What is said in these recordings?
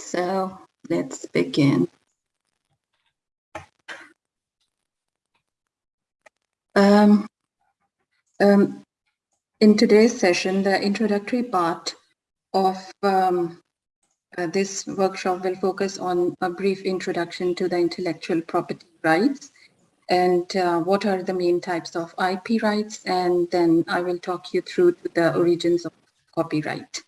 So let's begin. Um, um, in today's session, the introductory part of um, uh, this workshop will focus on a brief introduction to the intellectual property rights and uh, what are the main types of IP rights, and then I will talk you through the origins of copyright.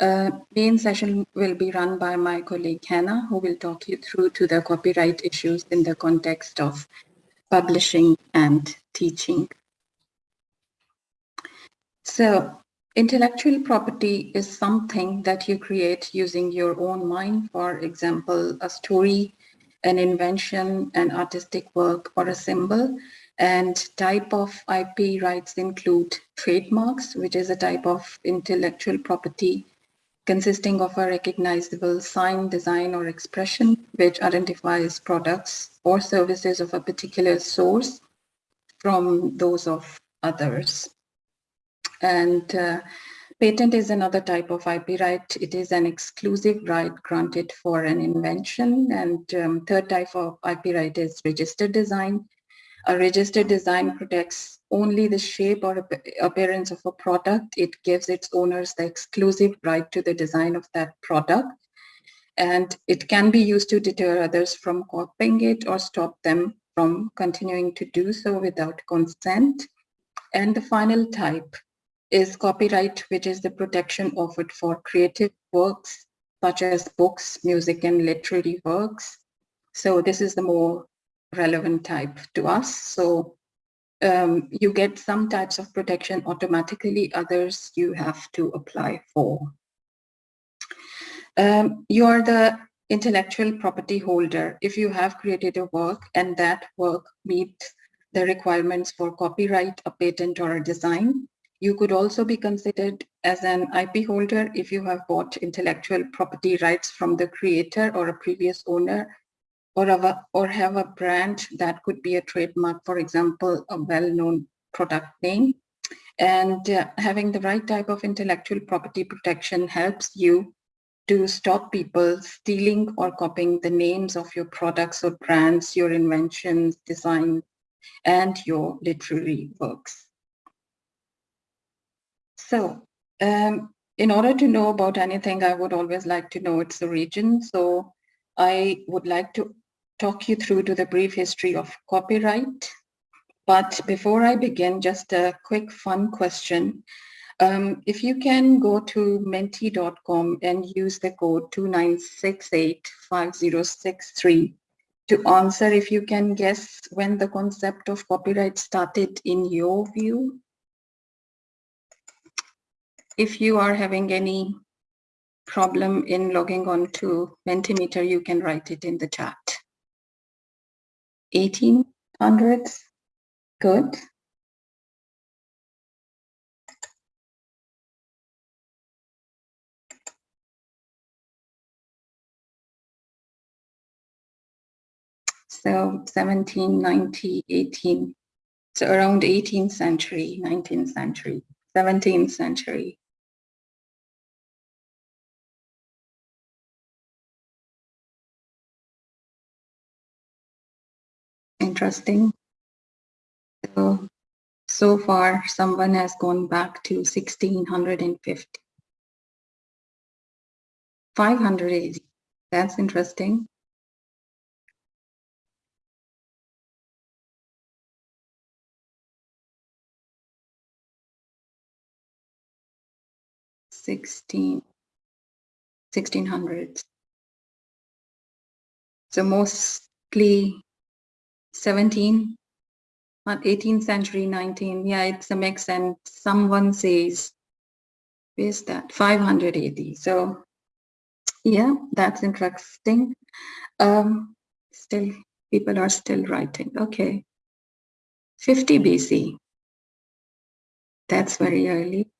Uh, main session will be run by my colleague Hannah, who will talk you through to the copyright issues in the context of publishing and teaching. So intellectual property is something that you create using your own mind, for example, a story, an invention, an artistic work, or a symbol. And type of IP rights include trademarks, which is a type of intellectual property consisting of a recognizable sign, design, or expression which identifies products or services of a particular source from those of others. And uh, patent is another type of IP right. It is an exclusive right granted for an invention. And um, third type of IP right is registered design. A registered design protects only the shape or appearance of a product. It gives its owners the exclusive right to the design of that product. And it can be used to deter others from copying it or stop them from continuing to do so without consent. And the final type is copyright, which is the protection offered for creative works, such as books, music, and literary works. So this is the more relevant type to us. So um, you get some types of protection automatically, others you have to apply for. Um, you are the intellectual property holder if you have created a work and that work meets the requirements for copyright, a patent, or a design. You could also be considered as an IP holder if you have bought intellectual property rights from the creator or a previous owner or have a, or have a brand that could be a trademark, for example, a well-known product name. And uh, having the right type of intellectual property protection helps you to stop people stealing or copying the names of your products or brands, your inventions, design, and your literary works. So um, in order to know about anything, I would always like to know its origin. So I would like to talk you through to the brief history of copyright. But before I begin, just a quick fun question. Um, if you can go to menti.com and use the code 29685063 to answer if you can guess when the concept of copyright started in your view. If you are having any problem in logging on to Mentimeter, you can write it in the chat. 1800s. Good. So 17, 90, 18, so around 18th century, 19th century, 17th century. Interesting. So, so far, someone has gone back to 1650. 580. That's interesting. Sixteen, sixteen hundreds. So mostly 17, 18th century, 19. Yeah, it's a mix. And someone says, where's that? 580. So yeah, that's interesting. Um, still, people are still writing. Okay. 50 BC. That's very early.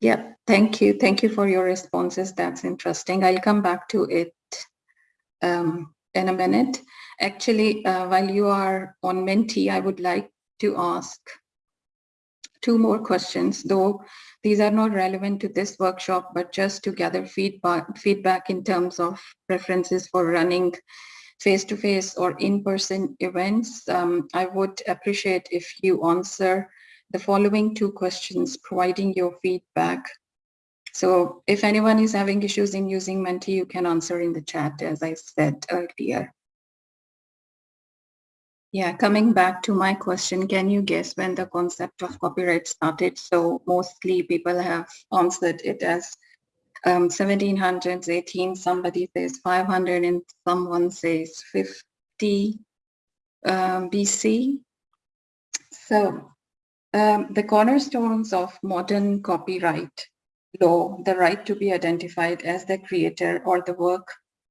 Yeah, thank you. Thank you for your responses. That's interesting. I'll come back to it um, in a minute. Actually, uh, while you are on Menti, I would like to ask two more questions, though these are not relevant to this workshop, but just to gather feedback, feedback in terms of preferences for running face-to-face -face or in-person events. Um, I would appreciate if you answer the following two questions, providing your feedback. So if anyone is having issues in using Menti, you can answer in the chat, as I said earlier. Yeah, coming back to my question, can you guess when the concept of copyright started? So mostly people have answered it as um, 1700s, 18, somebody says 500 and someone says 50 um, BC. So um, the cornerstones of modern copyright law, the right to be identified as the creator or the work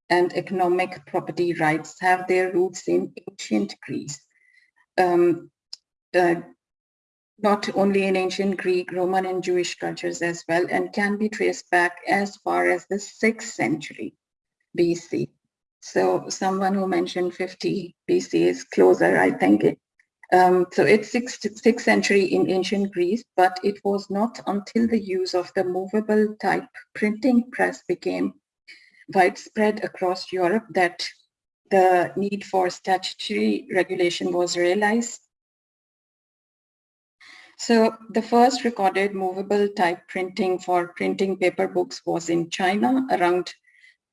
and economic property rights have their roots in ancient Greece. Um, uh, not only in ancient Greek, Roman and Jewish cultures as well, and can be traced back as far as the 6th century BC. So someone who mentioned 50 BC is closer, I think. Um, so it's 6th, 6th century in ancient Greece, but it was not until the use of the movable type printing press became widespread across Europe that the need for statutory regulation was realized. So the first recorded movable type printing for printing paper books was in China around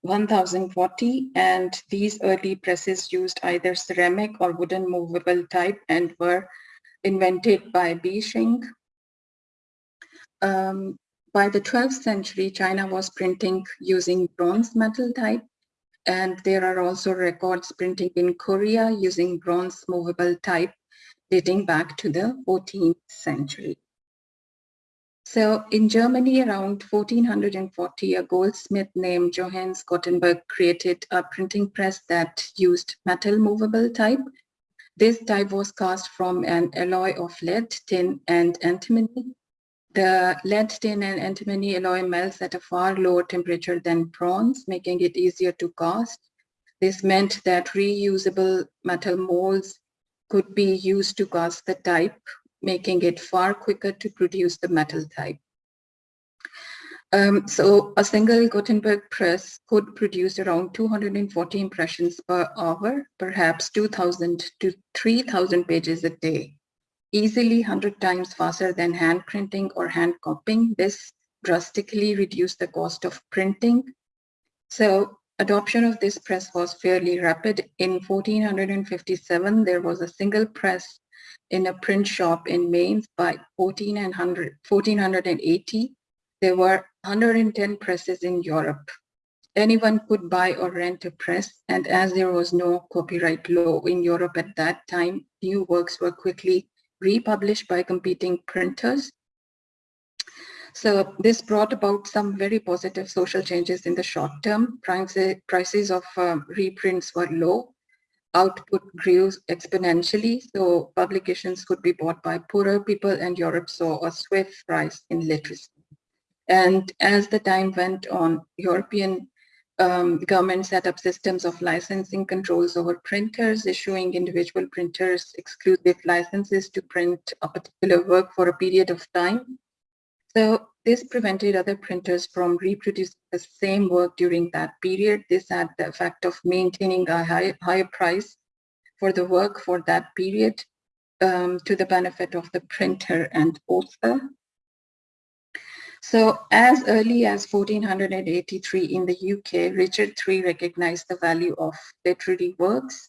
1040 and these early presses used either ceramic or wooden movable type and were invented by Bi Sheng. Um, by the 12th century, China was printing using bronze metal type and there are also records printing in Korea using bronze movable type dating back to the 14th century. So in Germany around 1440, a goldsmith named Johannes Gutenberg created a printing press that used metal movable type. This type was cast from an alloy of lead, tin, and antimony. The lead, tin, and antimony alloy melts at a far lower temperature than bronze, making it easier to cast. This meant that reusable metal molds could be used to cast the type making it far quicker to produce the metal type. Um, so a single Gutenberg press could produce around 240 impressions per hour, perhaps 2,000 to 3,000 pages a day, easily 100 times faster than hand printing or hand copying. This drastically reduced the cost of printing. So adoption of this press was fairly rapid. In 1457, there was a single press in a print shop in Mainz by 1480. There were 110 presses in Europe. Anyone could buy or rent a press, and as there was no copyright law in Europe at that time, new works were quickly republished by competing printers. So this brought about some very positive social changes in the short term. Prices of uh, reprints were low output grew exponentially, so publications could be bought by poorer people and Europe saw a swift rise in literacy. And as the time went on, European um, government set up systems of licensing controls over printers, issuing individual printers exclusive licenses to print a particular work for a period of time. So this prevented other printers from reproducing the same work during that period. This had the effect of maintaining a high, higher price for the work for that period um, to the benefit of the printer and author. So as early as 1483 in the UK, Richard III recognized the value of literary works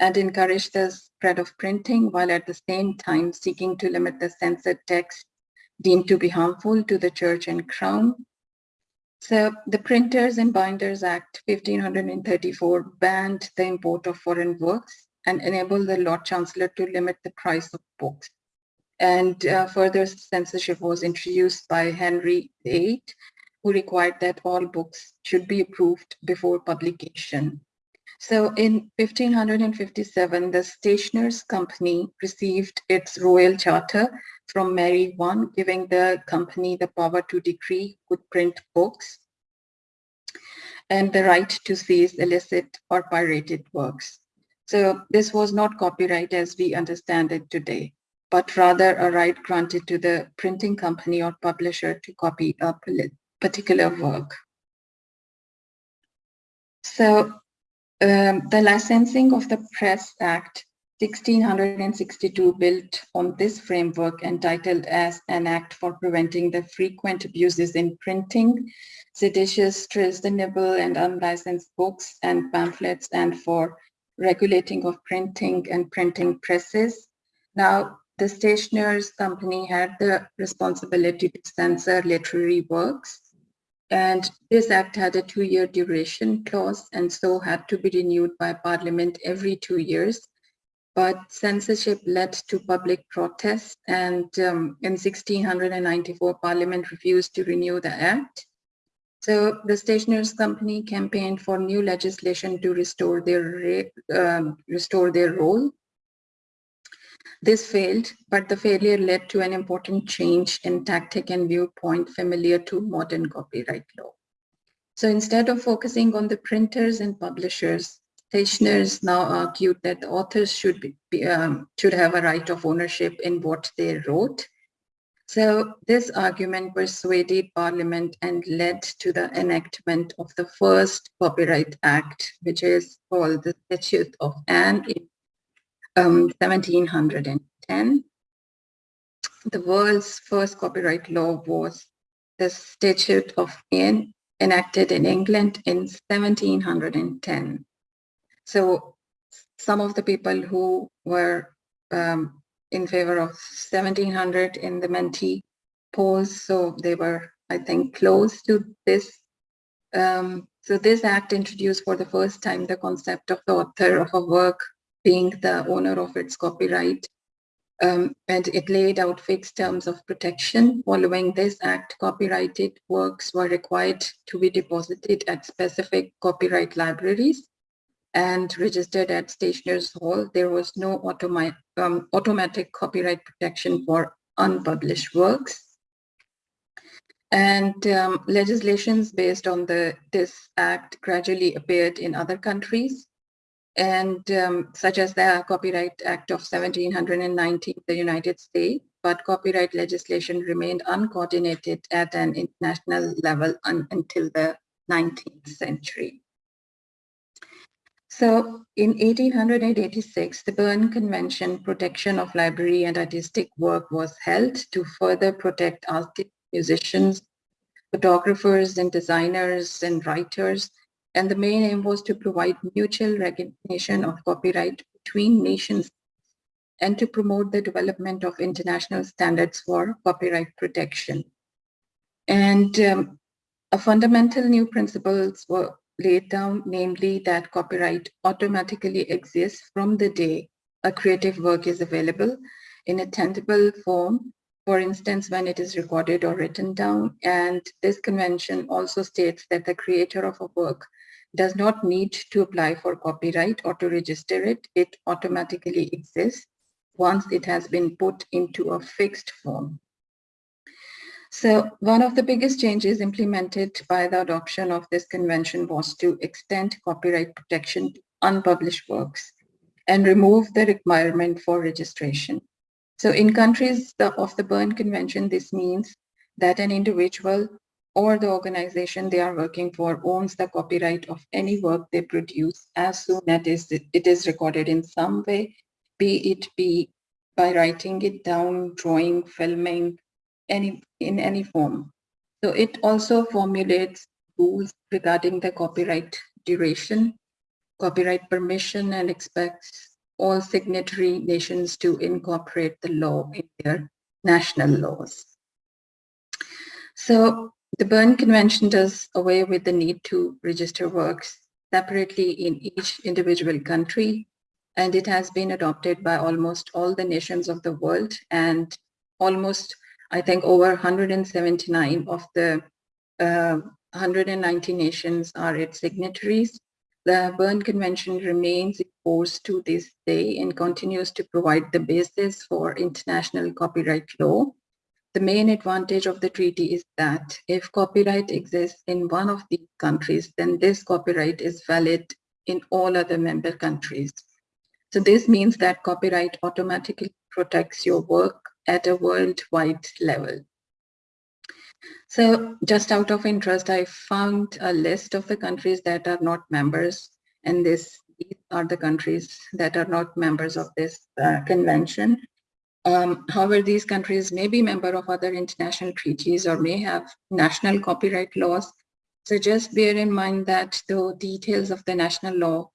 and encouraged the spread of printing while at the same time seeking to limit the censored text deemed to be harmful to the church and crown. So the Printers and Binders Act 1534 banned the import of foreign works and enabled the Lord Chancellor to limit the price of books. And uh, further censorship was introduced by Henry VIII, who required that all books should be approved before publication. So in 1557, the Stationers' Company received its royal charter from Mary I, giving the company the power to decree who could print books and the right to seize illicit or pirated works. So this was not copyright as we understand it today. but rather a right granted to the printing company or publisher to copy a particular work. So um, the Licensing of the Press Act 1662 built on this framework entitled as an act for preventing the frequent abuses in printing, seditious, treasonable and unlicensed books and pamphlets and for regulating of printing and printing presses. Now, the stationers company had the responsibility to censor literary works and this act had a two-year duration clause and so had to be renewed by parliament every two years. But censorship led to public protests and um, in 1694 parliament refused to renew the act. So the stationers company campaigned for new legislation to restore their um, restore their role this failed but the failure led to an important change in tactic and viewpoint familiar to modern copyright law so instead of focusing on the printers and publishers Stationers now argued that the authors should be, um, should have a right of ownership in what they wrote. So this argument persuaded Parliament and led to the enactment of the first Copyright Act, which is called the Statute of Anne in um, 1710. The world's first copyright law was the Statute of Anne enacted in England in 1710. So some of the people who were um, in favor of 1700 in the Menti polls, so they were, I think, close to this. Um, so this act introduced for the first time the concept of the author of a work being the owner of its copyright. Um, and it laid out fixed terms of protection. Following this act, copyrighted works were required to be deposited at specific copyright libraries and registered at Stationers Hall, there was no automi um, automatic copyright protection for unpublished works. And um, legislations based on the this act gradually appeared in other countries, and um, such as the Copyright Act of 1719 the United States, but copyright legislation remained uncoordinated at an international level un until the 19th century. So in 1886, the Berne Convention Protection of Literary and Artistic Work was held to further protect artists, musicians, photographers and designers and writers. And the main aim was to provide mutual recognition of copyright between nations and to promote the development of international standards for copyright protection. And um, a fundamental new principles were laid down, namely that copyright automatically exists from the day a creative work is available in a tangible form, for instance, when it is recorded or written down. And this convention also states that the creator of a work does not need to apply for copyright or to register it. It automatically exists once it has been put into a fixed form. So one of the biggest changes implemented by the adoption of this convention was to extend copyright protection to unpublished works and remove the requirement for registration. So in countries of the Berne Convention, this means that an individual or the organization they are working for owns the copyright of any work they produce as soon as it is recorded in some way, be it be by writing it down, drawing, filming, any in any form. So it also formulates rules regarding the copyright duration, copyright permission, and expects all signatory nations to incorporate the law in their national laws. So the Berne Convention does away with the need to register works separately in each individual country, and it has been adopted by almost all the nations of the world and almost I think over 179 of the uh, 190 nations are its signatories. The Berne Convention remains in force to this day and continues to provide the basis for international copyright law. The main advantage of the treaty is that if copyright exists in one of these countries, then this copyright is valid in all other member countries. So this means that copyright automatically protects your work at a worldwide level. So just out of interest, I found a list of the countries that are not members and this, these are the countries that are not members of this uh, convention. Um, however, these countries may be member of other international treaties or may have national copyright laws. So just bear in mind that the details of the national law,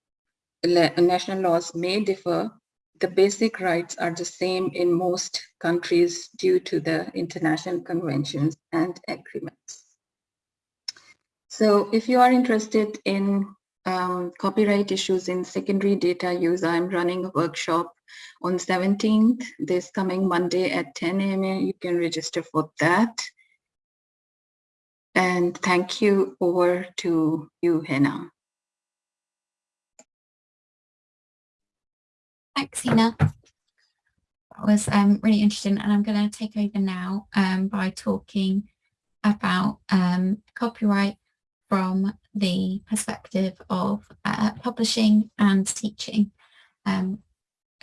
national laws may differ. The basic rights are the same in most countries due to the international conventions and agreements. So if you are interested in um, copyright issues in secondary data use, I'm running a workshop on 17th, this coming Monday at 10 a.m. You can register for that. And thank you over to you, Hannah. Thanks, Hina. That was um, really interesting. And I'm going to take over now um, by talking about um, copyright from the perspective of uh, publishing and teaching. Um,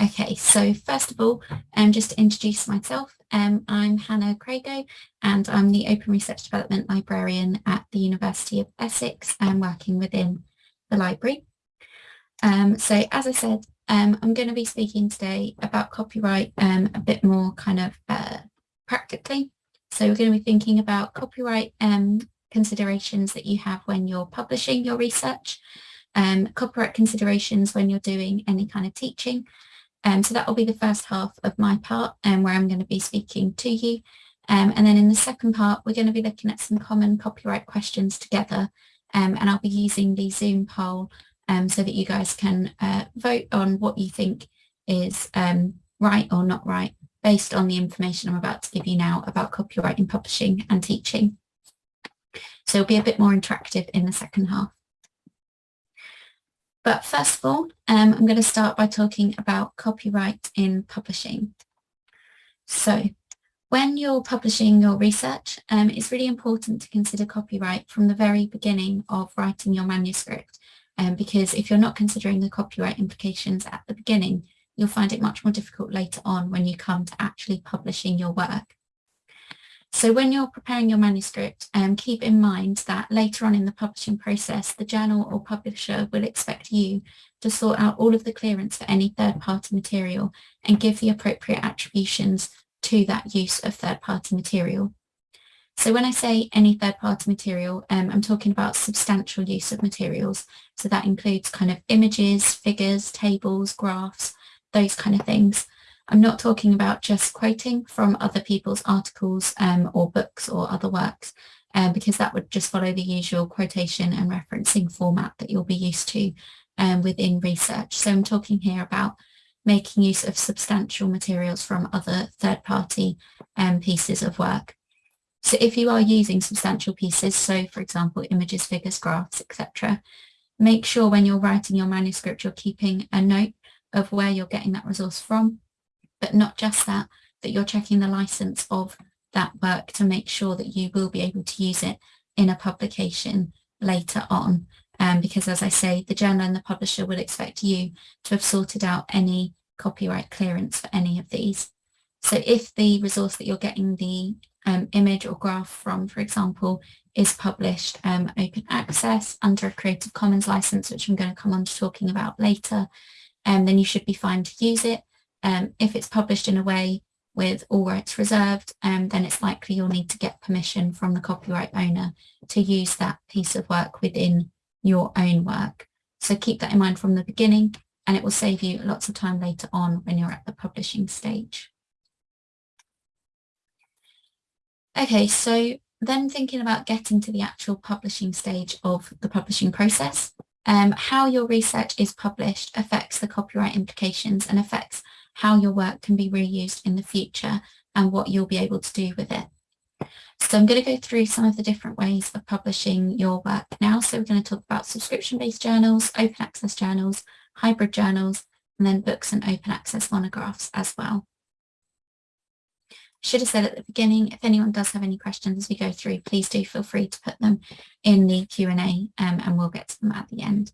Okay, so first of all, um, just to introduce myself, um, I'm Hannah Crago and I'm the Open Research Development Librarian at the University of Essex and working within the library. Um, so as I said, um, I'm going to be speaking today about copyright um, a bit more kind of uh, practically. So we're going to be thinking about copyright um, considerations that you have when you're publishing your research, um, copyright considerations when you're doing any kind of teaching, um, so that will be the first half of my part um, where I'm going to be speaking to you. Um, and then in the second part, we're going to be looking at some common copyright questions together. Um, and I'll be using the Zoom poll um, so that you guys can uh, vote on what you think is um, right or not right based on the information I'm about to give you now about copyright in publishing and teaching. So it'll be a bit more interactive in the second half. But first of all, um, I'm going to start by talking about copyright in publishing. So when you're publishing your research, um, it's really important to consider copyright from the very beginning of writing your manuscript. Um, because if you're not considering the copyright implications at the beginning, you'll find it much more difficult later on when you come to actually publishing your work. So when you're preparing your manuscript, um, keep in mind that later on in the publishing process, the journal or publisher will expect you to sort out all of the clearance for any third-party material and give the appropriate attributions to that use of third-party material. So when I say any third-party material, um, I'm talking about substantial use of materials. So that includes kind of images, figures, tables, graphs, those kind of things. I'm not talking about just quoting from other people's articles um, or books or other works, um, because that would just follow the usual quotation and referencing format that you'll be used to um, within research. So I'm talking here about making use of substantial materials from other third-party um, pieces of work. So if you are using substantial pieces, so for example, images, figures, graphs, etc., make sure when you're writing your manuscript, you're keeping a note of where you're getting that resource from but not just that, that you're checking the license of that work to make sure that you will be able to use it in a publication later on. Um, because as I say, the journal and the publisher will expect you to have sorted out any copyright clearance for any of these. So if the resource that you're getting the um, image or graph from, for example, is published um, open access under a Creative Commons license, which I'm going to come on to talking about later, um, then you should be fine to use it. Um, if it's published in a way with all rights reserved, um, then it's likely you'll need to get permission from the copyright owner to use that piece of work within your own work. So keep that in mind from the beginning and it will save you lots of time later on when you're at the publishing stage. Okay, so then thinking about getting to the actual publishing stage of the publishing process, um, how your research is published affects the copyright implications and affects how your work can be reused in the future and what you'll be able to do with it. So I'm going to go through some of the different ways of publishing your work now. So we're going to talk about subscription-based journals, open access journals, hybrid journals, and then books and open access monographs as well. I Should have said at the beginning, if anyone does have any questions as we go through, please do feel free to put them in the Q&A um, and we'll get to them at the end.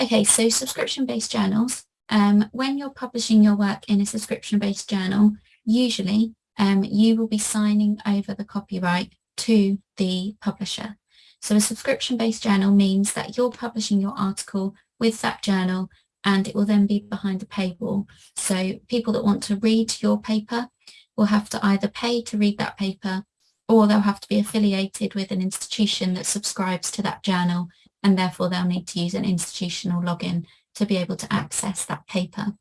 Okay, so subscription-based journals um, when you're publishing your work in a subscription-based journal, usually um, you will be signing over the copyright to the publisher. So a subscription-based journal means that you're publishing your article with that journal and it will then be behind a paywall. So people that want to read your paper will have to either pay to read that paper or they'll have to be affiliated with an institution that subscribes to that journal and therefore they'll need to use an institutional login to be able to access that paper.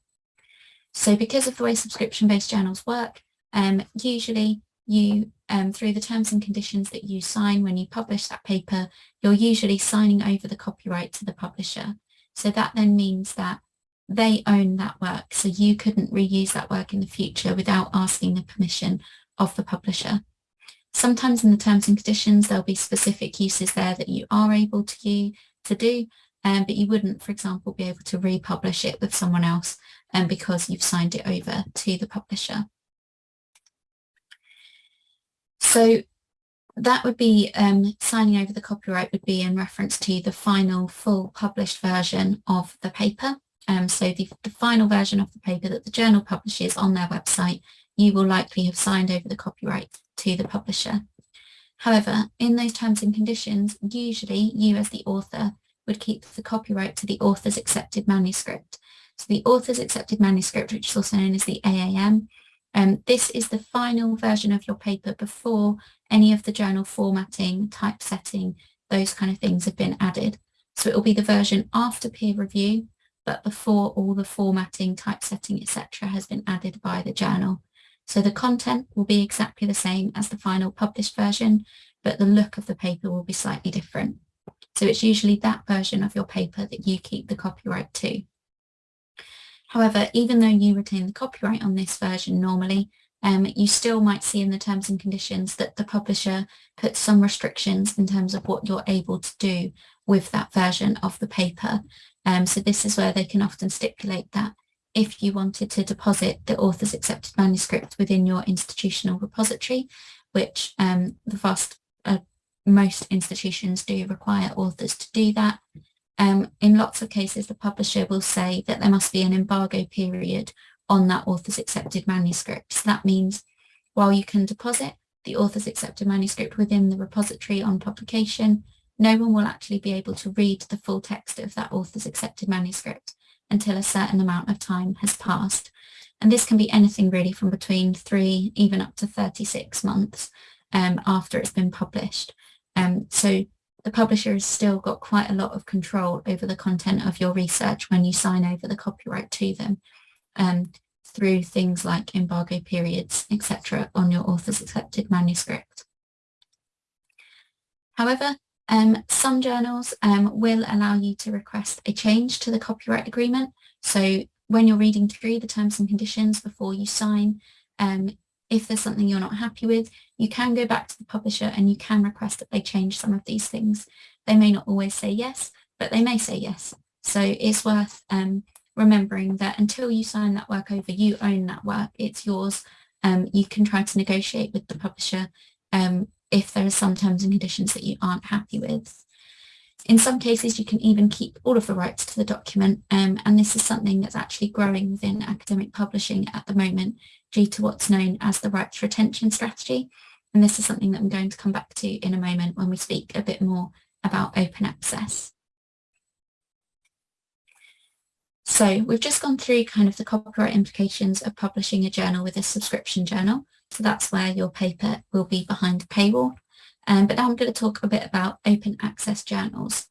So because of the way subscription-based journals work, um, usually you, um, through the terms and conditions that you sign when you publish that paper, you're usually signing over the copyright to the publisher. So that then means that they own that work, so you couldn't reuse that work in the future without asking the permission of the publisher. Sometimes in the terms and conditions, there'll be specific uses there that you are able to, to do, um, but you wouldn't, for example, be able to republish it with someone else um, because you've signed it over to the publisher. So that would be um, signing over the copyright would be in reference to the final full published version of the paper. Um, so the, the final version of the paper that the journal publishes on their website, you will likely have signed over the copyright to the publisher. However, in those terms and conditions, usually you as the author would keep the copyright to the author's accepted manuscript. So the author's accepted manuscript, which is also known as the AAM, um, this is the final version of your paper before any of the journal formatting, typesetting, those kind of things have been added. So it will be the version after peer review, but before all the formatting, typesetting, etc. has been added by the journal. So the content will be exactly the same as the final published version, but the look of the paper will be slightly different. So it's usually that version of your paper that you keep the copyright to. However, even though you retain the copyright on this version normally, um, you still might see in the terms and conditions that the publisher puts some restrictions in terms of what you're able to do with that version of the paper. Um, so this is where they can often stipulate that if you wanted to deposit the author's accepted manuscript within your institutional repository, which um, the vast uh, most institutions do require authors to do that, um, in lots of cases, the publisher will say that there must be an embargo period on that author's accepted manuscript. So that means while you can deposit the author's accepted manuscript within the repository on publication, no one will actually be able to read the full text of that author's accepted manuscript until a certain amount of time has passed. And this can be anything really from between three, even up to 36 months um, after it's been published. Um, so the publisher has still got quite a lot of control over the content of your research when you sign over the copyright to them um, through things like embargo periods, etc. on your author's accepted manuscript. However, um, some journals um, will allow you to request a change to the copyright agreement. So when you're reading through the terms and conditions before you sign, um, if there's something you're not happy with, you can go back to the publisher and you can request that they change some of these things. They may not always say yes, but they may say yes. So it's worth um, remembering that until you sign that work over, you own that work, it's yours. Um, you can try to negotiate with the publisher um, if there are some terms and conditions that you aren't happy with. In some cases, you can even keep all of the rights to the document, um, and this is something that's actually growing within academic publishing at the moment due to what's known as the rights retention strategy. And this is something that I'm going to come back to in a moment when we speak a bit more about open access. So we've just gone through kind of the copyright implications of publishing a journal with a subscription journal. So that's where your paper will be behind a paywall. Um, but now I'm going to talk a bit about open access journals.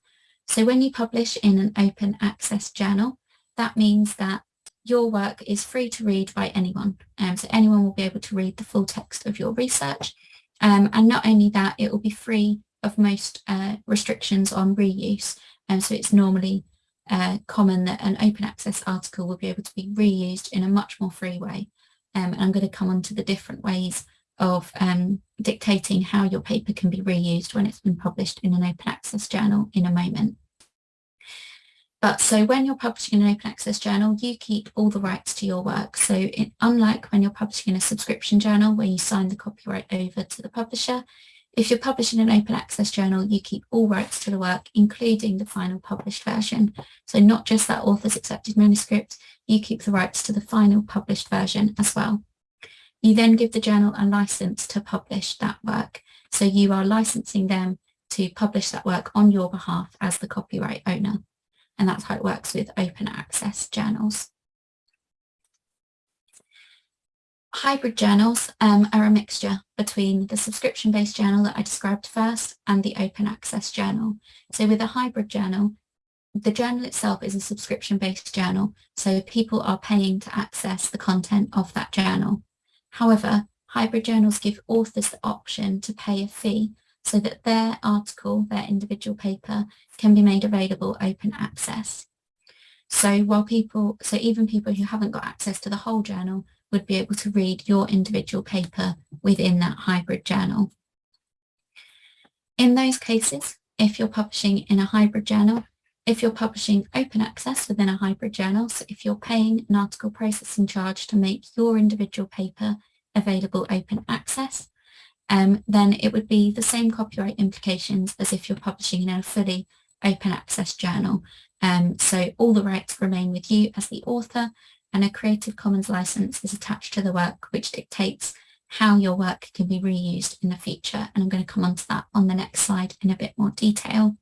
So when you publish in an open access journal, that means that your work is free to read by anyone. Um, so anyone will be able to read the full text of your research. Um, and not only that, it will be free of most uh, restrictions on reuse. And um, so it's normally uh, common that an open access article will be able to be reused in a much more free way. Um, and I'm going to come on to the different ways of um, dictating how your paper can be reused when it's been published in an open access journal in a moment. But so when you're publishing an open access journal, you keep all the rights to your work. So it, unlike when you're publishing in a subscription journal where you sign the copyright over to the publisher, If you're publishing an open access journal, you keep all rights to the work, including the final published version. So not just that author's accepted manuscript, you keep the rights to the final published version as well. You then give the journal a license to publish that work. So you are licensing them to publish that work on your behalf as the copyright owner. And that's how it works with open access journals. Hybrid journals um, are a mixture between the subscription-based journal that I described first and the open access journal. So with a hybrid journal, the journal itself is a subscription-based journal, so people are paying to access the content of that journal. However, hybrid journals give authors the option to pay a fee so that their article, their individual paper, can be made available open access. So while people, so even people who haven't got access to the whole journal would be able to read your individual paper within that hybrid journal. In those cases, if you're publishing in a hybrid journal, if you're publishing open access within a hybrid journal, so if you're paying an article processing charge to make your individual paper available open access, um, then it would be the same copyright implications as if you're publishing in a fully open access journal. Um, so all the rights remain with you as the author and a Creative Commons license is attached to the work which dictates how your work can be reused in the future. And I'm going to come on to that on the next slide in a bit more detail.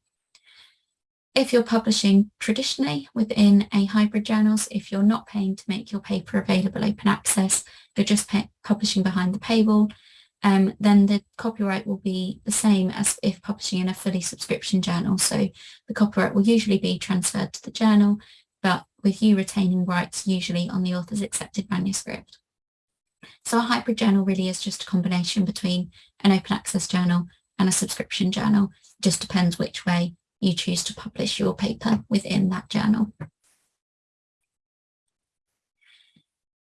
If you're publishing traditionally within a hybrid journals, if you're not paying to make your paper available open access, you're just publishing behind the paywall, um, then the copyright will be the same as if publishing in a fully subscription journal. So the copyright will usually be transferred to the journal, but with you retaining rights usually on the author's accepted manuscript. So a hybrid journal really is just a combination between an open access journal and a subscription journal. It just depends which way you choose to publish your paper within that journal.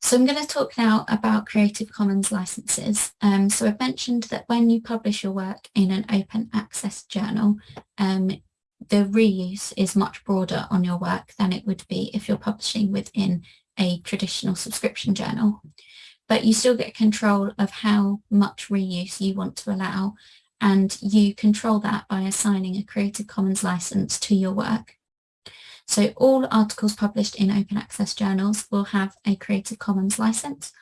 So I'm going to talk now about Creative Commons licenses. Um, so I've mentioned that when you publish your work in an open access journal, um, the reuse is much broader on your work than it would be if you're publishing within a traditional subscription journal. But you still get control of how much reuse you want to allow and you control that by assigning a Creative Commons license to your work. So all articles published in open access journals will have a Creative Commons license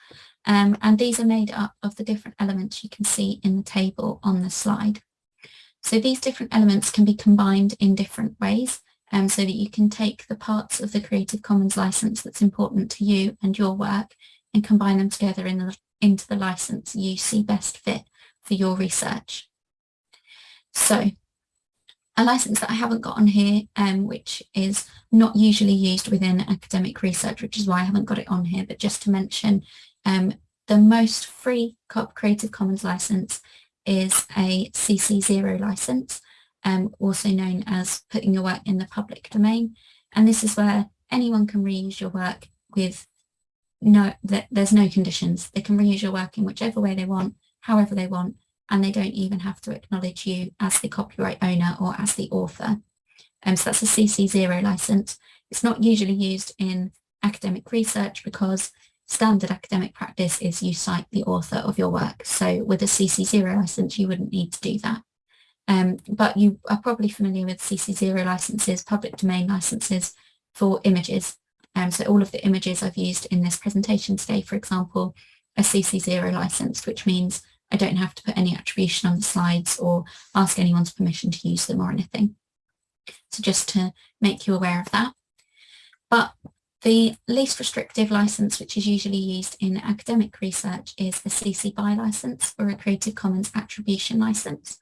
um, and these are made up of the different elements you can see in the table on the slide. So these different elements can be combined in different ways um, so that you can take the parts of the Creative Commons license that's important to you and your work and combine them together in the, into the license you see best fit for your research. So a license that I haven't got on here, um, which is not usually used within academic research, which is why I haven't got it on here, but just to mention, um, the most free Creative Commons license is a CC0 license, um, also known as putting your work in the public domain. And this is where anyone can reuse your work with no, that there's no conditions. They can reuse your work in whichever way they want, however they want, and they don't even have to acknowledge you as the copyright owner or as the author. Um, so that's a CC0 license. It's not usually used in academic research because standard academic practice is you cite the author of your work. So with a CC0 license, you wouldn't need to do that. Um, but you are probably familiar with CC0 licenses, public domain licenses for images. Um, so all of the images I've used in this presentation today, for example, a CC0 license, which means I don't have to put any attribution on the slides or ask anyone's permission to use them or anything. So just to make you aware of that. But the least restrictive license, which is usually used in academic research, is a CC BY license or a Creative Commons attribution license.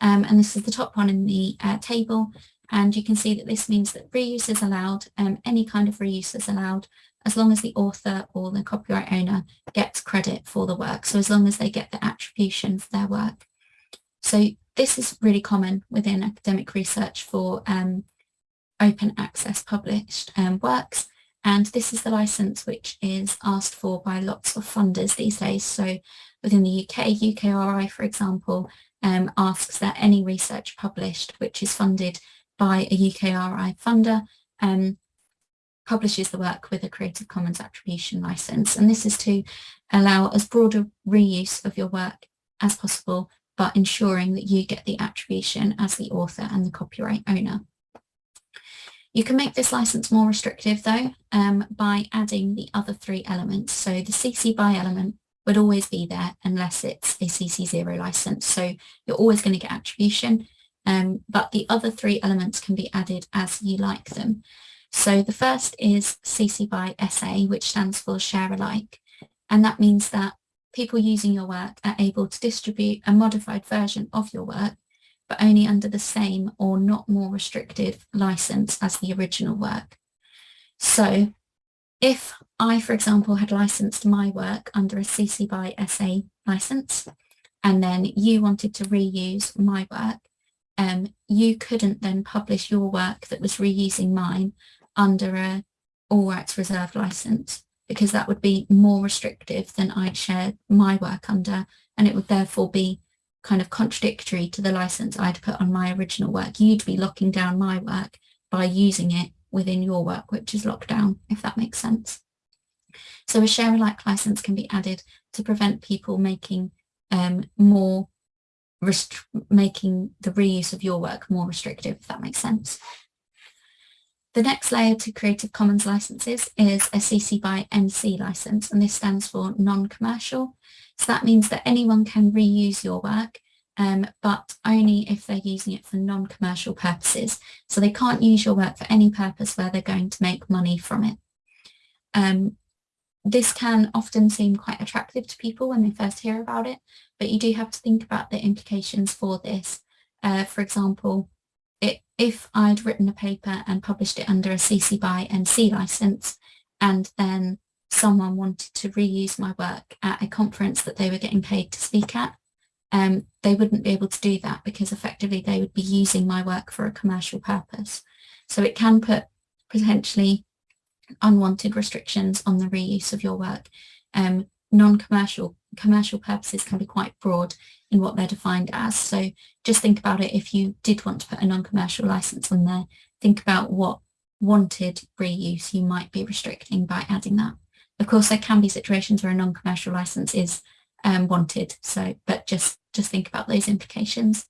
Um, and this is the top one in the uh, table. And you can see that this means that reuse is allowed, um, any kind of reuse is allowed, as long as the author or the copyright owner gets credit for the work. So as long as they get the attribution for their work. So this is really common within academic research for um, open access published um, works. And this is the license which is asked for by lots of funders these days. So within the UK, UKRI, for example, um, asks that any research published which is funded by a UKRI funder um, publishes the work with a Creative Commons attribution license. And this is to allow as broad a reuse of your work as possible but ensuring that you get the attribution as the author and the copyright owner. You can make this license more restrictive though um, by adding the other three elements. So the CC BY element would always be there unless it's a CC0 license. So you're always going to get attribution, um, but the other three elements can be added as you like them. So the first is CC BY SA, which stands for share alike. And that means that people using your work are able to distribute a modified version of your work, but only under the same or not more restrictive license as the original work. So if I, for example, had licensed my work under a CC BY SA license, and then you wanted to reuse my work, um, you couldn't then publish your work that was reusing mine under a all rights reserved license because that would be more restrictive than I'd shared my work under and it would therefore be kind of contradictory to the license I'd put on my original work. You'd be locking down my work by using it within your work, which is locked down, if that makes sense. So a share alike license can be added to prevent people making um, more making the reuse of your work more restrictive, if that makes sense. The next layer to Creative Commons licenses is a CC BY NC license, and this stands for non-commercial. So that means that anyone can reuse your work, um, but only if they're using it for non-commercial purposes. So they can't use your work for any purpose where they're going to make money from it. Um, this can often seem quite attractive to people when they first hear about it, but you do have to think about the implications for this. Uh, for example, if I'd written a paper and published it under a CC BY NC license and then someone wanted to reuse my work at a conference that they were getting paid to speak at, um, they wouldn't be able to do that because effectively they would be using my work for a commercial purpose. So it can put potentially unwanted restrictions on the reuse of your work. Um, Non-commercial commercial purposes can be quite broad in what they're defined as. So just think about it if you did want to put a non-commercial license on there, think about what wanted reuse you might be restricting by adding that. Of course, there can be situations where a non-commercial license is um, wanted, so but just, just think about those implications.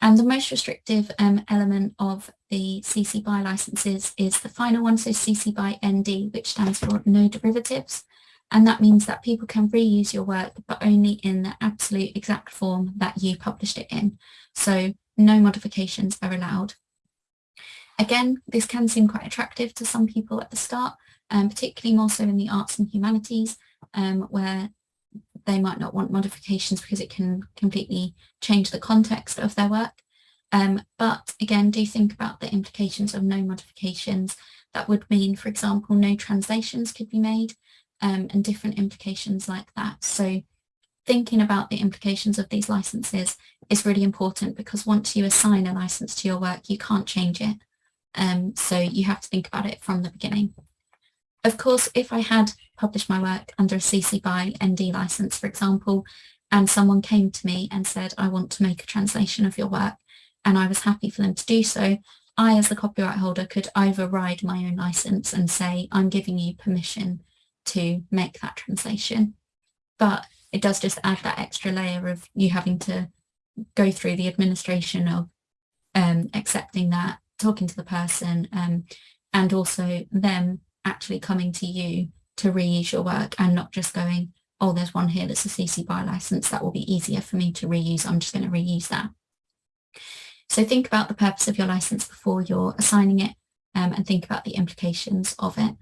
And the most restrictive um, element of the CC BY licenses is the final one, so CC BY ND, which stands for no derivatives. And that means that people can reuse your work, but only in the absolute exact form that you published it in. So no modifications are allowed. Again, this can seem quite attractive to some people at the start, um, particularly more so in the arts and humanities, um, where they might not want modifications because it can completely change the context of their work. Um, but again, do think about the implications of no modifications. That would mean, for example, no translations could be made um, and different implications like that. So thinking about the implications of these licenses is really important because once you assign a license to your work, you can't change it. Um, so you have to think about it from the beginning. Of course, if I had published my work under a CC BY ND license, for example, and someone came to me and said, I want to make a translation of your work, and I was happy for them to do so, I, as the copyright holder, could override my own license and say, I'm giving you permission to make that translation. But it does just add that extra layer of you having to go through the administration of um, accepting that, talking to the person, um, and also them actually coming to you to reuse your work and not just going, oh, there's one here that's a CC BY license, that will be easier for me to reuse, I'm just going to reuse that. So think about the purpose of your license before you're assigning it um, and think about the implications of it.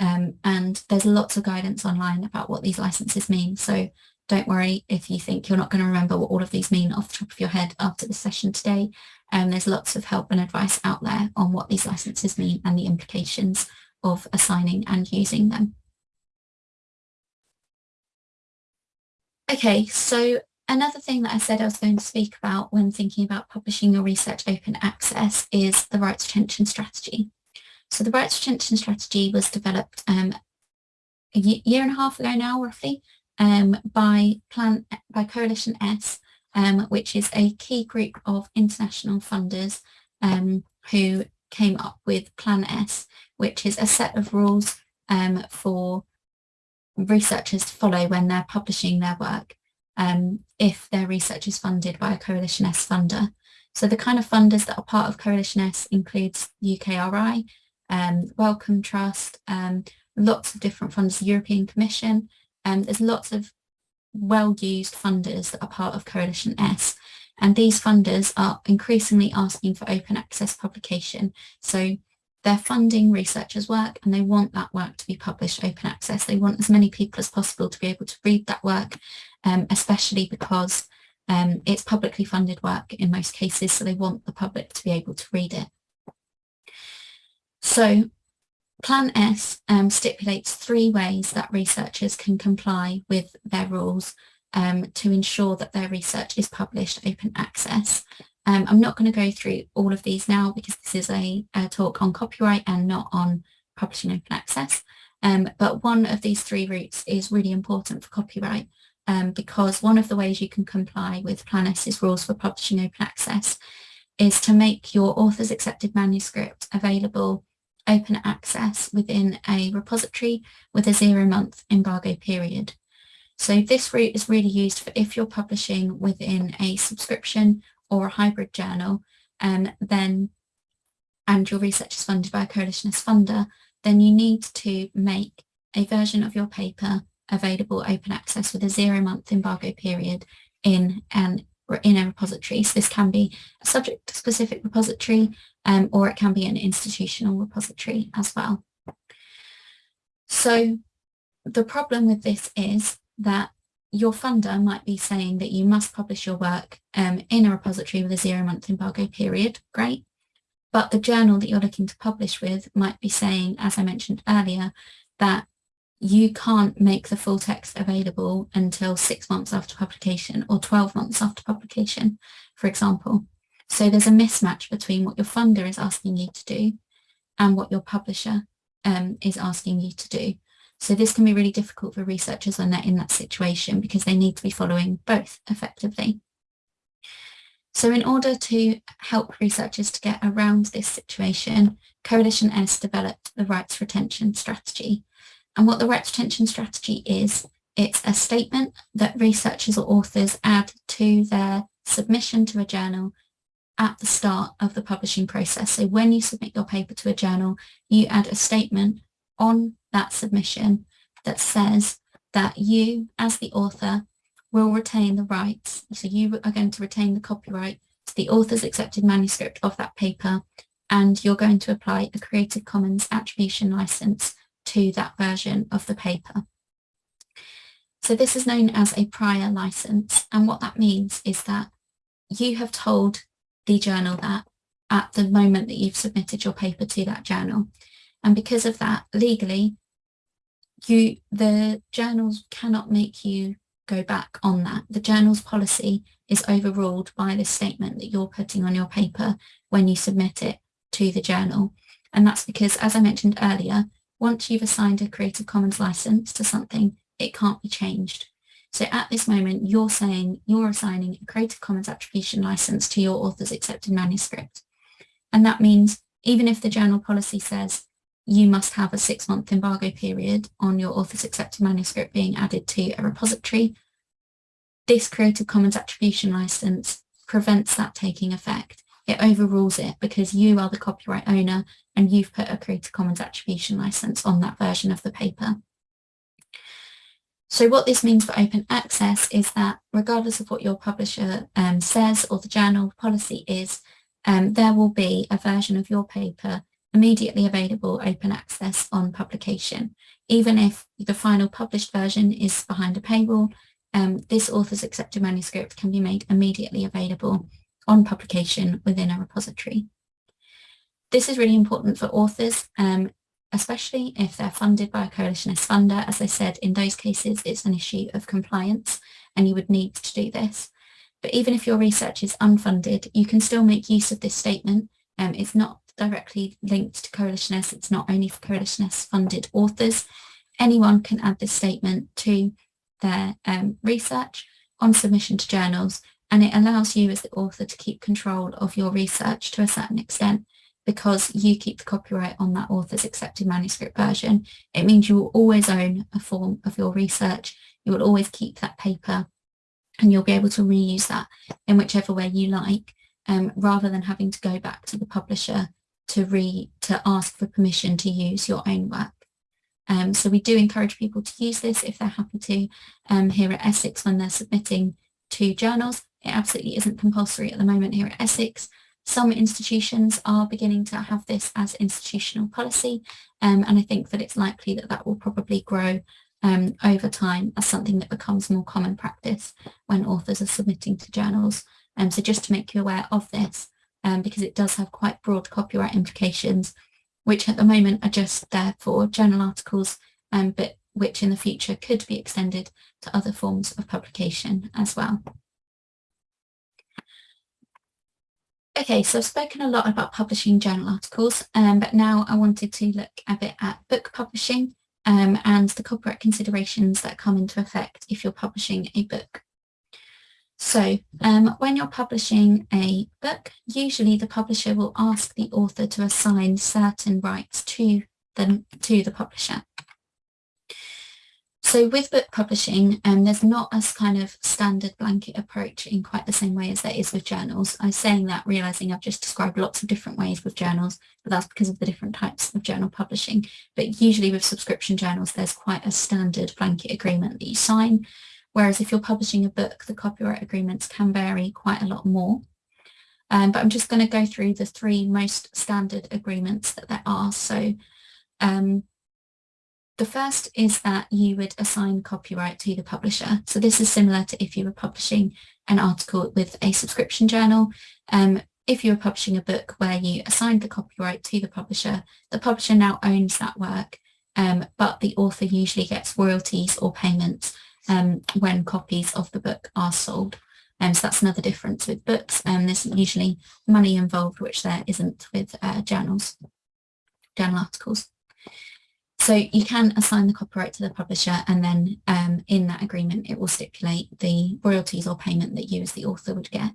Um, and there's lots of guidance online about what these licenses mean. So don't worry if you think you're not going to remember what all of these mean off the top of your head after the session today. Um, there's lots of help and advice out there on what these licenses mean and the implications of assigning and using them. Okay, so another thing that I said I was going to speak about when thinking about publishing your research open access is the rights retention strategy. So the rights retention strategy was developed um, a year and a half ago now, roughly, um, by Plan by Coalition S, um, which is a key group of international funders um, who came up with Plan S, which is a set of rules um, for researchers to follow when they're publishing their work. um, if their research is funded by a Coalition S funder. So the kind of funders that are part of Coalition S includes UKRI, um, Wellcome Trust, um, lots of different funders, the European Commission, um, there's lots of well-used funders that are part of Coalition S. And these funders are increasingly asking for open access publication. So they're funding researchers' work and they want that work to be published open access. They want as many people as possible to be able to read that work, um, especially because um, it's publicly funded work in most cases, so they want the public to be able to read it. So Plan S um, stipulates three ways that researchers can comply with their rules um, to ensure that their research is published open access. Um, I'm not going to go through all of these now because this is a, a talk on copyright and not on publishing open access. Um, but one of these three routes is really important for copyright um, because one of the ways you can comply with Plan S's rules for publishing open access is to make your author's accepted manuscript available open access within a repository with a zero month embargo period. So this route is really used for if you're publishing within a subscription or a hybrid journal, and then and your research is funded by a Coalition S funder, then you need to make a version of your paper available open access with a zero month embargo period in an in a repository. So this can be a subject specific repository um, or it can be an institutional repository as well. So the problem with this is that your funder might be saying that you must publish your work um, in a repository with a zero month embargo period, great. But the journal that you're looking to publish with might be saying, as I mentioned earlier, that you can't make the full text available until six months after publication or 12 months after publication, for example. So there's a mismatch between what your funder is asking you to do and what your publisher um, is asking you to do. So this can be really difficult for researchers when they're in that situation because they need to be following both effectively. So in order to help researchers to get around this situation, Coalition S developed the rights retention strategy. And what the retention strategy is, it's a statement that researchers or authors add to their submission to a journal at the start of the publishing process. So when you submit your paper to a journal, you add a statement on that submission that says that you, as the author, will retain the rights. So you are going to retain the copyright to the author's accepted manuscript of that paper, and you're going to apply a Creative Commons attribution license to that version of the paper. So this is known as a prior license. And what that means is that you have told the journal that at the moment that you've submitted your paper to that journal. And because of that, legally, you the journals cannot make you go back on that. The journal's policy is overruled by the statement that you're putting on your paper when you submit it to the journal. And that's because, as I mentioned earlier, once you've assigned a Creative Commons license to something, it can't be changed. So at this moment, you're saying you're assigning a Creative Commons attribution license to your author's accepted manuscript. And that means even if the journal policy says you must have a six month embargo period on your author's accepted manuscript being added to a repository, this Creative Commons attribution license prevents that taking effect it overrules it because you are the copyright owner and you've put a Creative Commons attribution license on that version of the paper. So what this means for open access is that regardless of what your publisher um, says or the journal policy is, um, there will be a version of your paper immediately available open access on publication. Even if the final published version is behind a paywall, um, this author's accepted manuscript can be made immediately available on publication within a repository. This is really important for authors, um, especially if they're funded by a Coalition S funder. As I said, in those cases, it's an issue of compliance and you would need to do this. But even if your research is unfunded, you can still make use of this statement. Um, it's not directly linked to Coalition S. It's not only for Coalition S funded authors. Anyone can add this statement to their um, research on submission to journals and it allows you as the author to keep control of your research to a certain extent because you keep the copyright on that author's accepted manuscript version. It means you will always own a form of your research. You will always keep that paper and you'll be able to reuse that in whichever way you like um, rather than having to go back to the publisher to re to ask for permission to use your own work. Um, so we do encourage people to use this if they're happy to um, here at Essex when they're submitting to journals. It absolutely isn't compulsory at the moment here at Essex. Some institutions are beginning to have this as institutional policy um, and I think that it's likely that that will probably grow um, over time as something that becomes more common practice when authors are submitting to journals. Um, so just to make you aware of this, um, because it does have quite broad copyright implications, which at the moment are just there for journal articles, um, but which in the future could be extended to other forms of publication as well. Okay, so I've spoken a lot about publishing journal articles, um, but now I wanted to look a bit at book publishing um, and the copyright considerations that come into effect if you're publishing a book. So um, when you're publishing a book, usually the publisher will ask the author to assign certain rights to the, to the publisher. So with book publishing, um, there's not a kind of standard blanket approach in quite the same way as there is with journals. I'm saying that realizing I've just described lots of different ways with journals, but that's because of the different types of journal publishing. But usually with subscription journals, there's quite a standard blanket agreement that you sign. Whereas if you're publishing a book, the copyright agreements can vary quite a lot more. Um, but I'm just going to go through the three most standard agreements that there are. So um, the first is that you would assign copyright to the publisher. So this is similar to if you were publishing an article with a subscription journal. Um, if you were publishing a book where you assigned the copyright to the publisher, the publisher now owns that work, um, but the author usually gets royalties or payments um, when copies of the book are sold. Um, so that's another difference with books. Um, there's usually money involved, which there isn't with uh, journals, journal articles. So you can assign the copyright to the publisher and then um, in that agreement it will stipulate the royalties or payment that you as the author would get.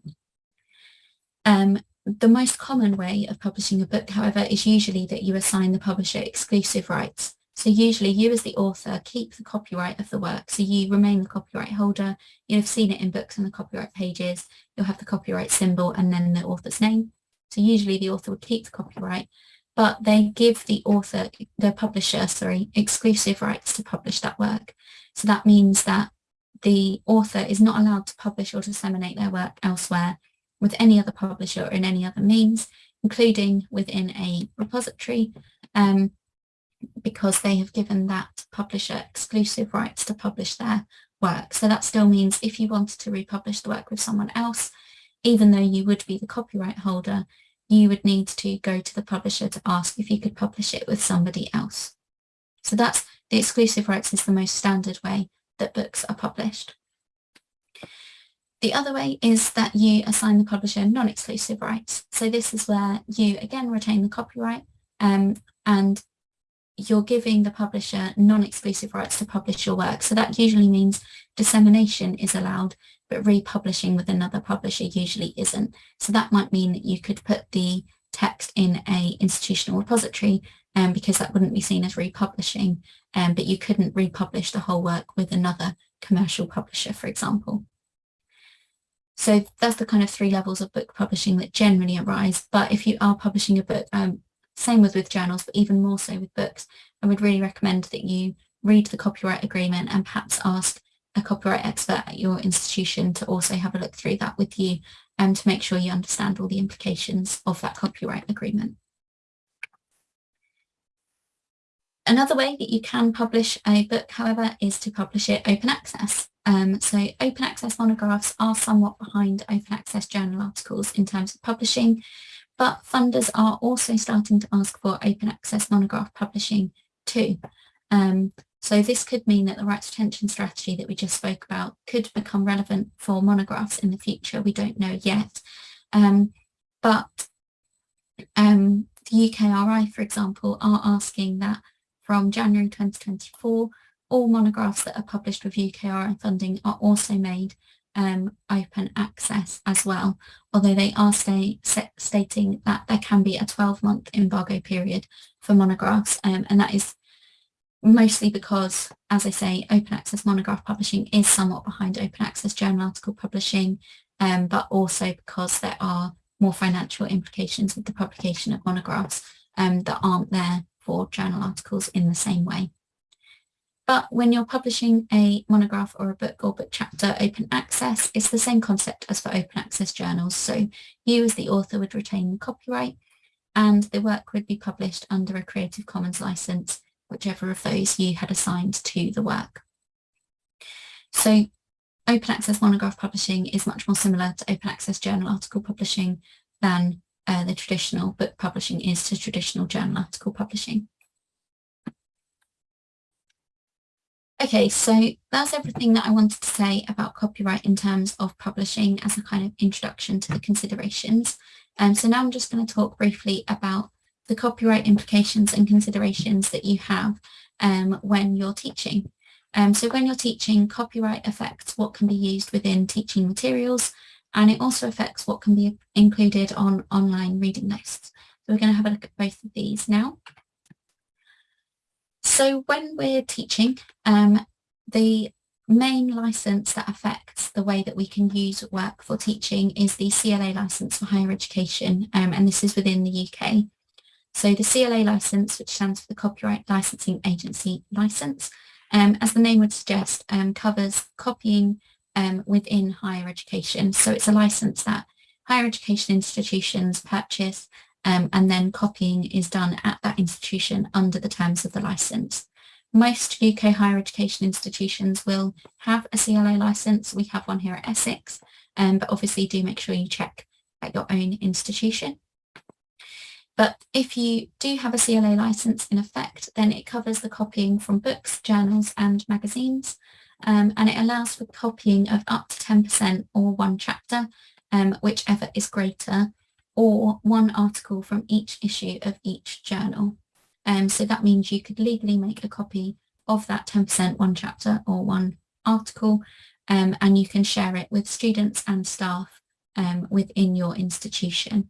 Um, the most common way of publishing a book, however, is usually that you assign the publisher exclusive rights. So usually you as the author keep the copyright of the work. So you remain the copyright holder. You'll have seen it in books and the copyright pages. You'll have the copyright symbol and then the author's name. So usually the author would keep the copyright but they give the author, the publisher, sorry, exclusive rights to publish that work. So that means that the author is not allowed to publish or disseminate their work elsewhere with any other publisher or in any other means, including within a repository, um, because they have given that publisher exclusive rights to publish their work. So that still means if you wanted to republish the work with someone else, even though you would be the copyright holder, you would need to go to the publisher to ask if you could publish it with somebody else. So that's the exclusive rights is the most standard way that books are published. The other way is that you assign the publisher non-exclusive rights. So this is where you again retain the copyright um, and you're giving the publisher non-exclusive rights to publish your work. So that usually means dissemination is allowed, but republishing with another publisher usually isn't. So that might mean that you could put the text in a institutional repository um, because that wouldn't be seen as republishing, um, but you couldn't republish the whole work with another commercial publisher, for example. So that's the kind of three levels of book publishing that generally arise. But if you are publishing a book, um, same with with journals, but even more so with books, I would really recommend that you read the copyright agreement and perhaps ask a copyright expert at your institution to also have a look through that with you and to make sure you understand all the implications of that copyright agreement. Another way that you can publish a book, however, is to publish it open access. Um, so open access monographs are somewhat behind open access journal articles in terms of publishing, but funders are also starting to ask for open access monograph publishing too. Um, so this could mean that the rights retention strategy that we just spoke about could become relevant for monographs in the future. We don't know yet. Um, but um, the UKRI, for example, are asking that from January 2024, all monographs that are published with UKRI funding are also made um, open access as well, although they are stay, stating that there can be a 12-month embargo period for monographs, um, and that is mostly because, as I say, open access monograph publishing is somewhat behind open access journal article publishing, um, but also because there are more financial implications with the publication of monographs um, that aren't there for journal articles in the same way. But when you're publishing a monograph or a book or book chapter open access, it's the same concept as for open access journals. So you as the author would retain copyright and the work would be published under a Creative Commons license, whichever of those you had assigned to the work. So open access monograph publishing is much more similar to open access journal article publishing than uh, the traditional book publishing is to traditional journal article publishing. Okay, so that's everything that I wanted to say about copyright in terms of publishing as a kind of introduction to the considerations. Um, so now I'm just going to talk briefly about the copyright implications and considerations that you have um, when you're teaching. Um, so when you're teaching, copyright affects what can be used within teaching materials, and it also affects what can be included on online reading lists. So we're going to have a look at both of these now. So when we're teaching, um, the main license that affects the way that we can use work for teaching is the CLA license for higher education, um, and this is within the UK. So the CLA license, which stands for the Copyright Licensing Agency license, um, as the name would suggest, um, covers copying um, within higher education. So it's a license that higher education institutions purchase um, and then copying is done at that institution under the terms of the licence. Most UK higher education institutions will have a CLA licence. We have one here at Essex, um, but obviously do make sure you check at your own institution. But if you do have a CLA licence in effect, then it covers the copying from books, journals and magazines, um, and it allows for copying of up to 10% or one chapter, um, whichever is greater, or one article from each issue of each journal. Um, so that means you could legally make a copy of that 10% one chapter or one article um, and you can share it with students and staff um, within your institution.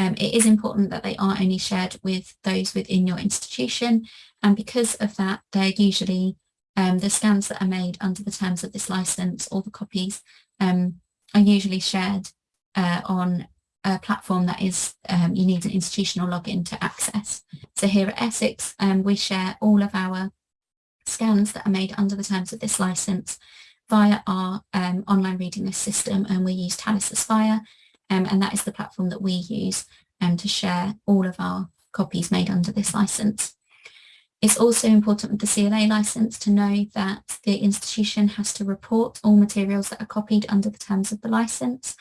Um, it is important that they are only shared with those within your institution and because of that they're usually um, the scans that are made under the terms of this license or the copies um, are usually shared uh, on a platform that is um, you need an institutional login to access. So here at Essex, um, we share all of our scans that are made under the terms of this license via our um, online reading list system and we use Talis Aspire um, and that is the platform that we use um, to share all of our copies made under this license. It's also important with the CLA license to know that the institution has to report all materials that are copied under the terms of the license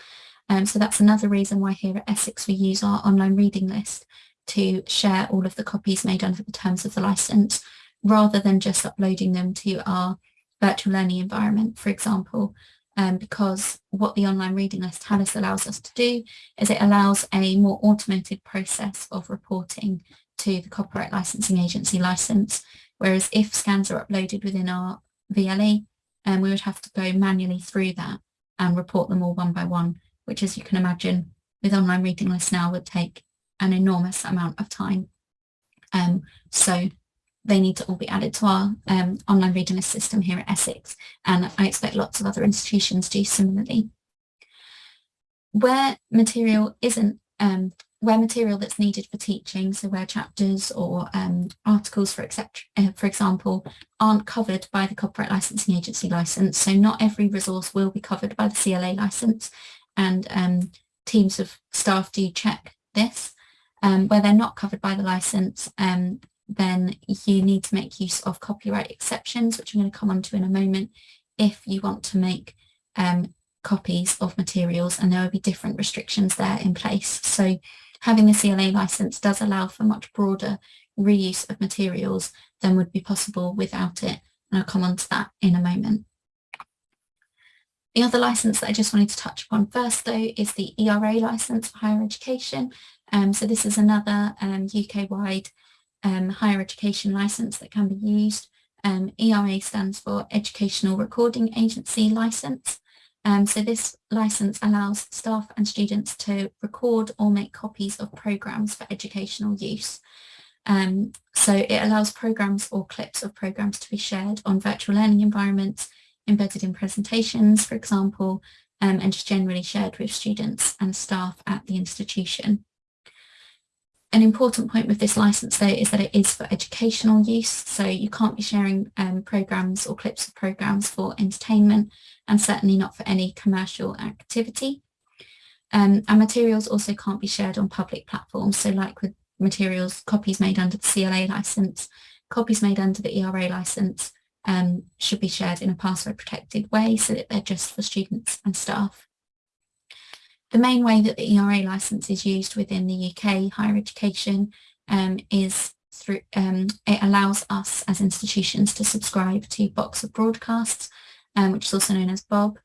um, so that's another reason why here at Essex we use our online reading list to share all of the copies made under the terms of the license rather than just uploading them to our virtual learning environment, for example, um, because what the online reading list allows us to do is it allows a more automated process of reporting to the Copyright Licensing Agency license, whereas if scans are uploaded within our VLE, um, we would have to go manually through that and report them all one by one which as you can imagine with online reading lists now would take an enormous amount of time. Um, so they need to all be added to our um, online reading list system here at Essex and I expect lots of other institutions do similarly. Where material isn't, um, where material that's needed for teaching, so where chapters or um, articles for, uh, for example aren't covered by the Copyright Licensing Agency licence, so not every resource will be covered by the CLA licence and um, teams of staff do check this. Um, where they're not covered by the license, um, then you need to make use of copyright exceptions, which I'm going to come on to in a moment, if you want to make um, copies of materials and there will be different restrictions there in place. So having the CLA license does allow for much broader reuse of materials than would be possible without it. And I'll come on to that in a moment. The other license that I just wanted to touch upon first though is the ERA license for higher education. Um, so this is another um, UK-wide um, higher education license that can be used. Um, ERA stands for Educational Recording Agency License. Um, so this license allows staff and students to record or make copies of programmes for educational use. Um, so it allows programs or clips of programs to be shared on virtual learning environments, embedded in presentations, for example, um, and just generally shared with students and staff at the institution. An important point with this license though is that it is for educational use, so you can't be sharing um, programs or clips of programs for entertainment and certainly not for any commercial activity. Um, and materials also can't be shared on public platforms, so like with materials, copies made under the CLA license, copies made under the ERA license um, should be shared in a password protected way so that they're just for students and staff. The main way that the ERA license is used within the UK higher education um, is through, um, it allows us as institutions to subscribe to Box of Broadcasts, um, which is also known as Bob.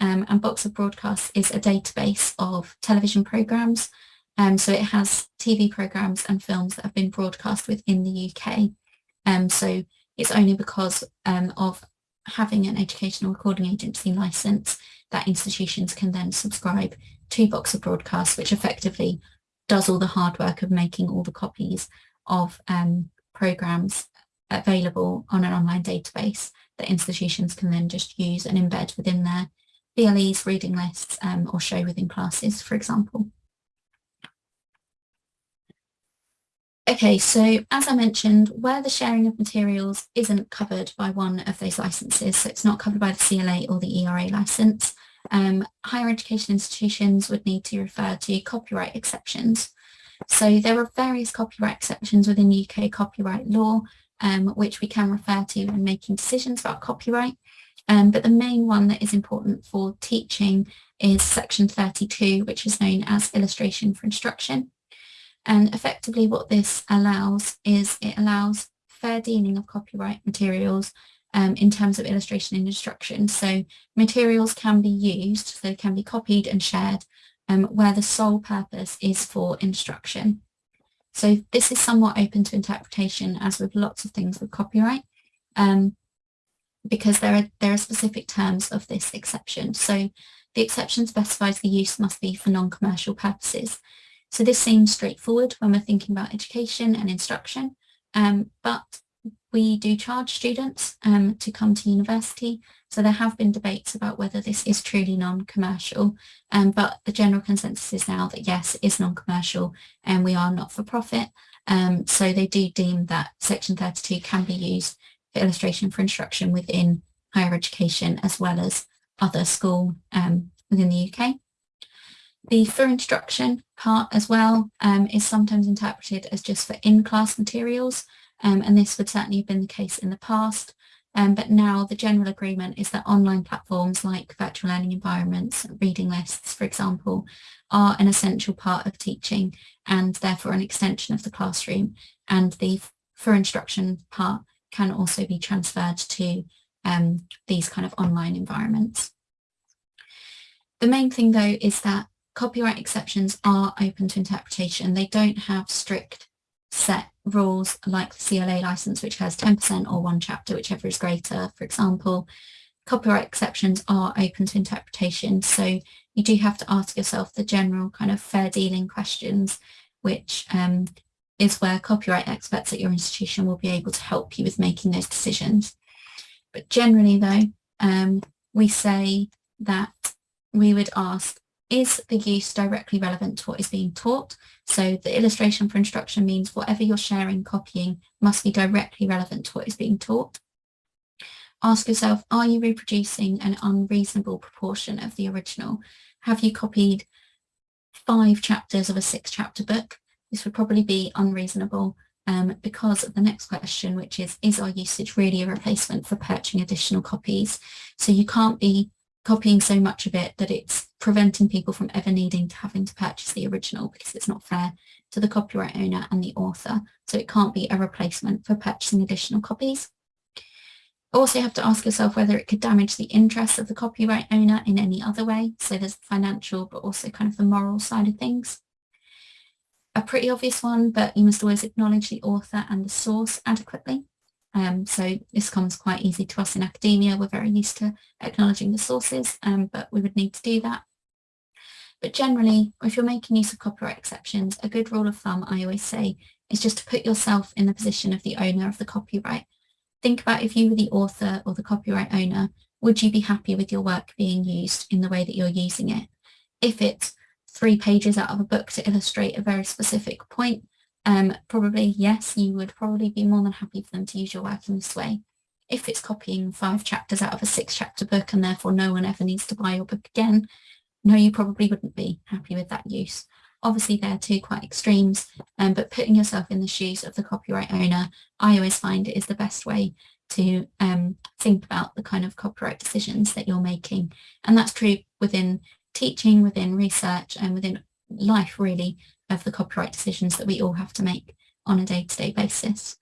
Um, and Box of Broadcasts is a database of television programmes um, so it has TV programmes and films that have been broadcast within the UK. Um, so it's only because of having an educational recording agency licence that institutions can then subscribe to Box of Broadcasts, which effectively does all the hard work of making all the copies of um, programmes available on an online database that institutions can then just use and embed within their VLEs, reading lists, um, or show within classes, for example. Okay, so as I mentioned, where the sharing of materials isn't covered by one of those licenses, so it's not covered by the CLA or the ERA license, um, higher education institutions would need to refer to copyright exceptions. So there are various copyright exceptions within UK copyright law, um, which we can refer to when making decisions about copyright. Um, but the main one that is important for teaching is section 32, which is known as illustration for instruction. And effectively what this allows is it allows fair dealing of copyright materials um, in terms of illustration and instruction. So materials can be used, so they can be copied and shared um, where the sole purpose is for instruction. So this is somewhat open to interpretation as with lots of things with copyright um, because there are, there are specific terms of this exception. So the exception specifies the use must be for non-commercial purposes. So this seems straightforward when we're thinking about education and instruction, um, but we do charge students um, to come to university. So there have been debates about whether this is truly non-commercial, um, but the general consensus is now that yes, it is non-commercial and we are not for profit. Um, so they do deem that section 32 can be used for illustration for instruction within higher education as well as other school um, within the UK. The for instruction part as well um, is sometimes interpreted as just for in-class materials, um, and this would certainly have been the case in the past. Um, but now the general agreement is that online platforms like virtual learning environments, reading lists, for example, are an essential part of teaching and therefore an extension of the classroom. And the for instruction part can also be transferred to um, these kind of online environments. The main thing though is that copyright exceptions are open to interpretation. They don't have strict set rules like the CLA license, which has 10% or one chapter, whichever is greater, for example. Copyright exceptions are open to interpretation. So you do have to ask yourself the general kind of fair dealing questions, which um, is where copyright experts at your institution will be able to help you with making those decisions. But generally though, um, we say that we would ask is the use directly relevant to what is being taught? So the illustration for instruction means whatever you're sharing, copying must be directly relevant to what is being taught. Ask yourself, are you reproducing an unreasonable proportion of the original? Have you copied five chapters of a six chapter book? This would probably be unreasonable um, because of the next question, which is, is our usage really a replacement for purchasing additional copies? So you can't be copying so much of it that it's preventing people from ever needing to having to purchase the original because it's not fair to the copyright owner and the author. So it can't be a replacement for purchasing additional copies. Also you have to ask yourself whether it could damage the interests of the copyright owner in any other way. So there's the financial, but also kind of the moral side of things. A pretty obvious one, but you must always acknowledge the author and the source adequately. Um, so this comes quite easy to us in academia. We're very used to acknowledging the sources, um, but we would need to do that. But generally, if you're making use of copyright exceptions, a good rule of thumb I always say is just to put yourself in the position of the owner of the copyright. Think about if you were the author or the copyright owner, would you be happy with your work being used in the way that you're using it? If it's three pages out of a book to illustrate a very specific point, um, probably yes, you would probably be more than happy for them to use your work in this way. If it's copying five chapters out of a six chapter book and therefore no one ever needs to buy your book again, no, you probably wouldn't be happy with that use. Obviously, they're two quite extremes, um, but putting yourself in the shoes of the copyright owner, I always find it is the best way to um, think about the kind of copyright decisions that you're making. And that's true within teaching, within research, and within life, really, of the copyright decisions that we all have to make on a day-to-day -day basis.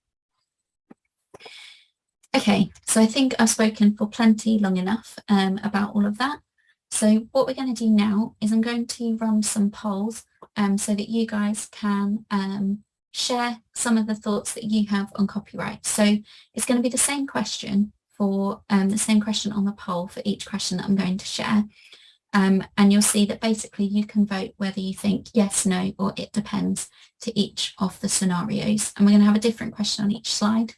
Okay, so I think I've spoken for plenty long enough um, about all of that. So what we're going to do now is I'm going to run some polls um, so that you guys can um, share some of the thoughts that you have on copyright. So it's going to be the same question for um, the same question on the poll for each question that I'm going to share. Um, and you'll see that basically you can vote whether you think yes, no, or it depends to each of the scenarios. And we're going to have a different question on each slide.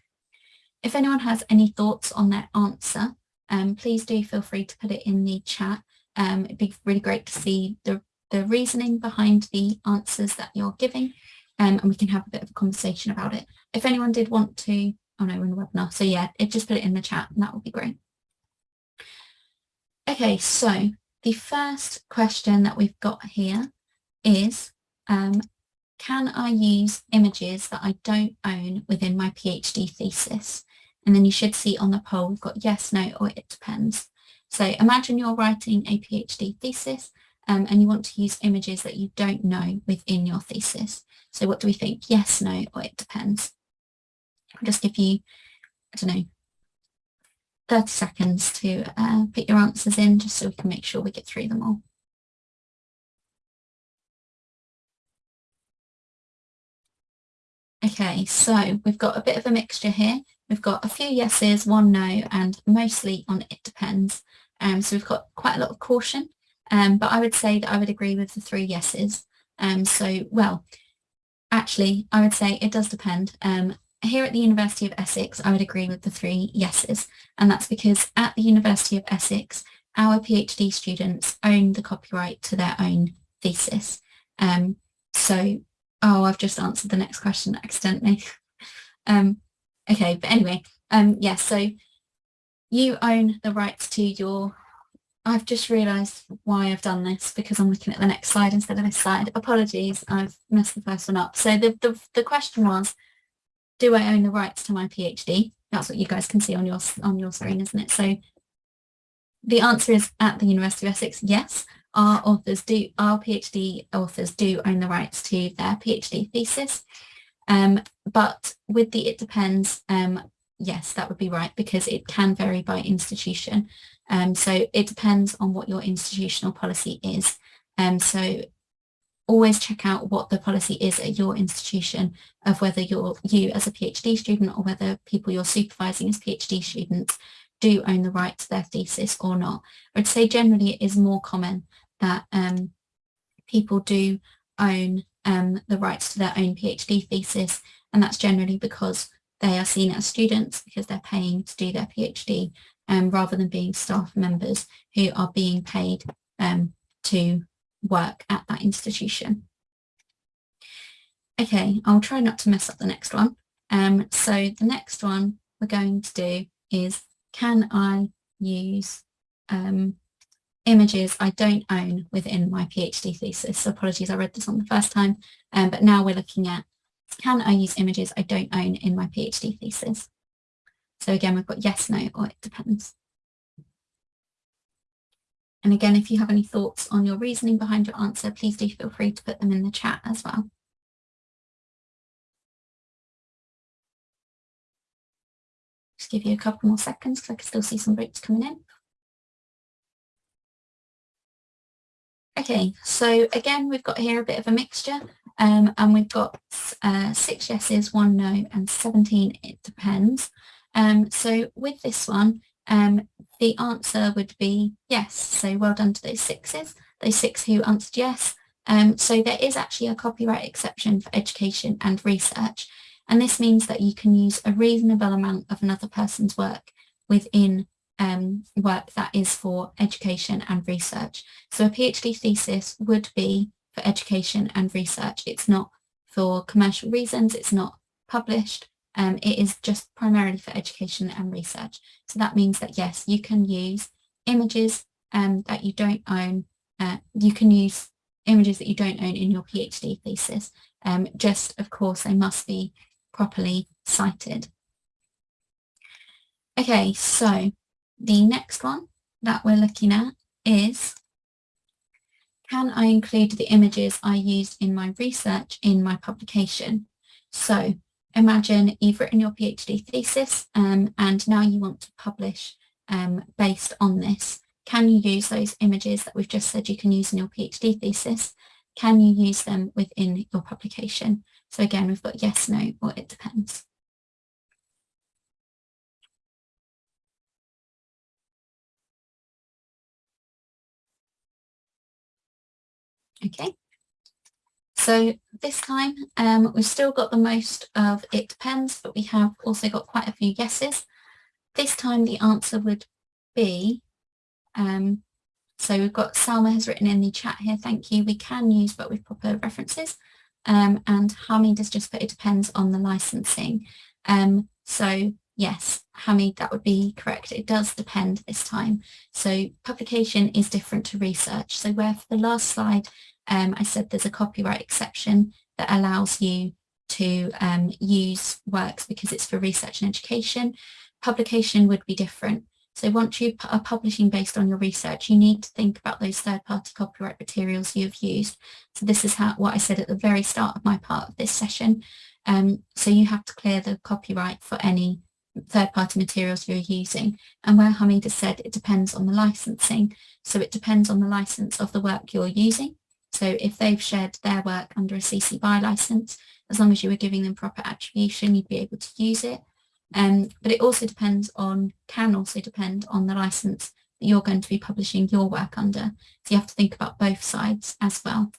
If anyone has any thoughts on their answer, um, please do feel free to put it in the chat. Um, it'd be really great to see the, the reasoning behind the answers that you're giving um, and we can have a bit of a conversation about it. If anyone did want to, oh no, we're in the webinar, so yeah, it, just put it in the chat and that would be great. Okay, so the first question that we've got here is, um, can I use images that I don't own within my PhD thesis? And then you should see on the poll, we've got yes, no, or it depends. So imagine you're writing a PhD thesis um, and you want to use images that you don't know within your thesis. So what do we think? Yes, no, or it depends. I'll just give you, I don't know, 30 seconds to uh, put your answers in just so we can make sure we get through them all. Okay, so we've got a bit of a mixture here. We've got a few yeses, one no, and mostly on it depends. Um, so we've got quite a lot of caution, um, but I would say that I would agree with the three yeses. Um, so, well, actually, I would say it does depend. Um, here at the University of Essex, I would agree with the three yeses, and that's because at the University of Essex, our PhD students own the copyright to their own thesis. Um, so, oh, I've just answered the next question accidentally. um, okay, but anyway, yes, yeah, so you own the rights to your I've just realised why I've done this because I'm looking at the next slide instead of this slide. Apologies, I've messed the first one up. So the, the, the question was, do I own the rights to my PhD? That's what you guys can see on your on your screen, isn't it? So the answer is at the University of Essex, yes. Our authors do, our PhD authors do own the rights to their PhD thesis. Um, but with the it depends, um, yes, that would be right because it can vary by institution. Um, so it depends on what your institutional policy is. Um, so always check out what the policy is at your institution of whether you're you as a PhD student or whether people you're supervising as PhD students do own the right to their thesis or not. I would say generally it is more common that um, people do own um, the rights to their own PhD thesis and that's generally because they are seen as students because they're paying to do their PhD um, rather than being staff members who are being paid um, to work at that institution. Okay, I'll try not to mess up the next one. Um, so the next one we're going to do is, can I use um, images I don't own within my PhD thesis? So apologies, I read this on the first time, um, but now we're looking at, can I use images I don't own in my PhD thesis? So again, we've got yes, no, or it depends. And again, if you have any thoughts on your reasoning behind your answer, please do feel free to put them in the chat as well. Just give you a couple more seconds because I can still see some votes coming in. Okay, so again, we've got here a bit of a mixture um, and we've got uh, six yeses, one no, and 17 it depends. Um, so with this one, um, the answer would be yes. So well done to those sixes. Those six who answered yes, Um, so there is actually a copyright exception for education and research. And this means that you can use a reasonable amount of another person's work within um, work that is for education and research. So a PhD thesis would be for education and research. It's not for commercial reasons, it's not published, um, it is just primarily for education and research. So that means that yes, you can use images um, that you don't own, uh, you can use images that you don't own in your PhD thesis. Um, just, of course, they must be properly cited. Okay, so the next one that we're looking at is can I include the images I used in my research in my publication? So imagine you've written your PhD thesis um, and now you want to publish um, based on this. Can you use those images that we've just said you can use in your PhD thesis? Can you use them within your publication? So again, we've got yes, no, or it depends. Okay, so this time um, we've still got the most of it depends, but we have also got quite a few yeses. This time the answer would be, um, so we've got Salma has written in the chat here, thank you, we can use but with proper references. Um, and Hamid has just put it depends on the licensing. Um, so yes, Hamid, that would be correct. It does depend this time. So publication is different to research. So where for the last slide um, I said there's a copyright exception that allows you to um, use works because it's for research and education. Publication would be different. So once you are publishing based on your research, you need to think about those third-party copyright materials you've used. So this is how what I said at the very start of my part of this session. Um, so you have to clear the copyright for any third-party materials you're using. And where Hamida said it depends on the licensing. So it depends on the license of the work you're using. So if they've shared their work under a CC BY license, as long as you were giving them proper attribution, you'd be able to use it. Um, but it also depends on, can also depend on the license that you're going to be publishing your work under. So you have to think about both sides as well.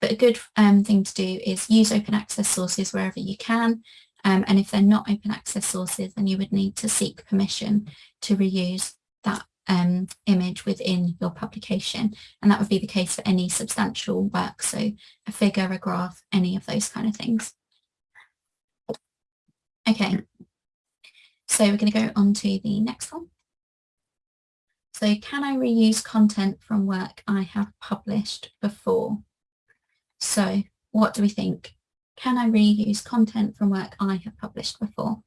But a good um, thing to do is use open access sources wherever you can. Um, and if they're not open access sources, then you would need to seek permission to reuse that um, image within your publication. And that would be the case for any substantial work. So a figure, a graph, any of those kind of things. Okay, so we're going to go on to the next one. So can I reuse content from work I have published before? So what do we think? Can I reuse content from work I have published before?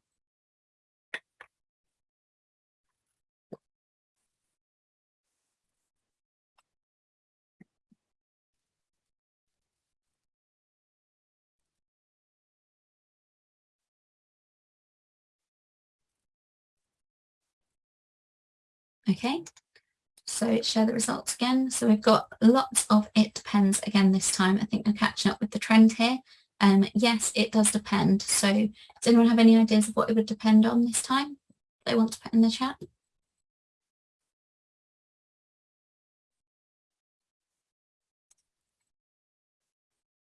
Okay, so share the results again. So we've got lots of it depends again this time. I think we're catching up with the trend here. Um, yes, it does depend. So does anyone have any ideas of what it would depend on this time? They want to put in the chat?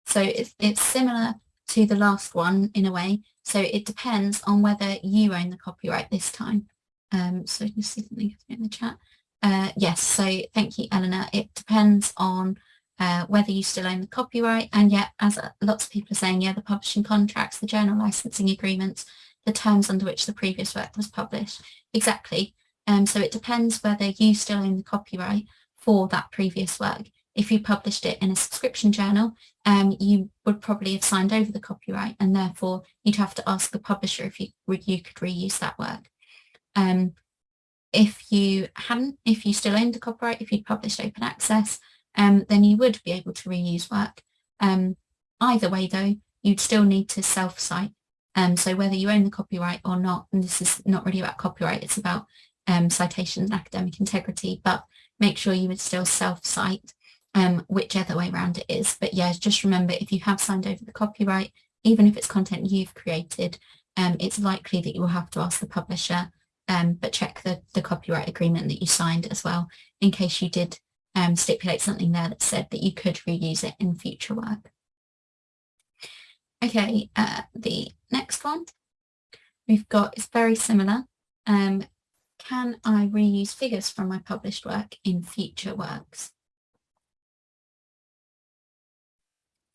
So it's, it's similar to the last one in a way. So it depends on whether you own the copyright this time. Um, so you see something in the chat. Uh, yes, so thank you, Eleanor. It depends on uh, whether you still own the copyright and yet, as lots of people are saying, yeah, the publishing contracts, the journal licensing agreements, the terms under which the previous work was published. Exactly. Um, so it depends whether you still own the copyright for that previous work. If you published it in a subscription journal, um, you would probably have signed over the copyright and therefore you'd have to ask the publisher if you, you could reuse that work. Um, if you hadn't, if you still owned the copyright, if you'd published open access, um, then you would be able to reuse work. Um, either way though, you'd still need to self-cite. Um, so whether you own the copyright or not, and this is not really about copyright, it's about um, citations and academic integrity, but make sure you would still self-cite um, whichever way around it is. But yeah, just remember if you have signed over the copyright, even if it's content you've created, um, it's likely that you will have to ask the publisher um, but check the, the copyright agreement that you signed as well in case you did um, stipulate something there that said that you could reuse it in future work. Okay, uh, the next one we've got is very similar. Um, can I reuse figures from my published work in future works?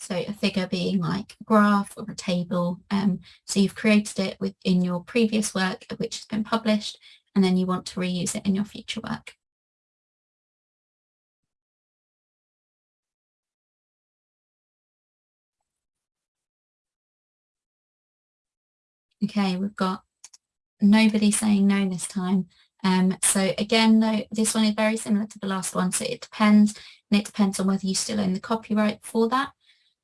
So a figure being like a graph or a table. Um, so you've created it within your previous work, which has been published, and then you want to reuse it in your future work. Okay, we've got nobody saying no this time. Um, so again, no, this one is very similar to the last one. So it depends, and it depends on whether you still own the copyright for that.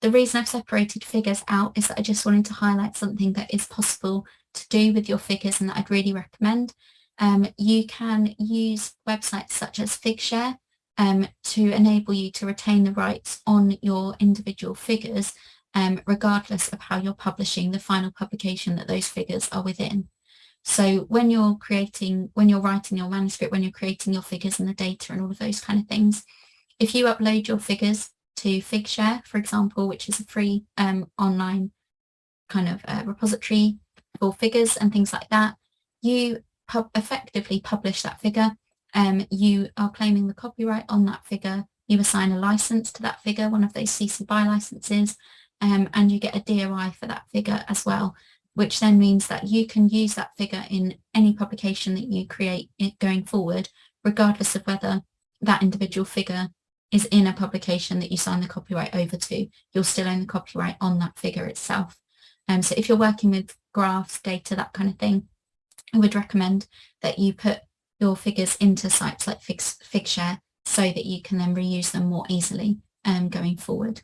The reason I've separated figures out is that I just wanted to highlight something that is possible to do with your figures and that I'd really recommend. Um, you can use websites such as Figshare um, to enable you to retain the rights on your individual figures um, regardless of how you're publishing the final publication that those figures are within. So when you're creating, when you're writing your manuscript, when you're creating your figures and the data and all of those kind of things, if you upload your figures to Figshare, for example, which is a free um, online kind of uh, repository for figures and things like that, you pub effectively publish that figure. Um, you are claiming the copyright on that figure. You assign a license to that figure, one of those CC BY licenses, um, and you get a DOI for that figure as well, which then means that you can use that figure in any publication that you create going forward, regardless of whether that individual figure is in a publication that you sign the copyright over to, you'll still own the copyright on that figure itself. Um, so if you're working with graphs, data, that kind of thing, I would recommend that you put your figures into sites like Fig Figshare so that you can then reuse them more easily um, going forward.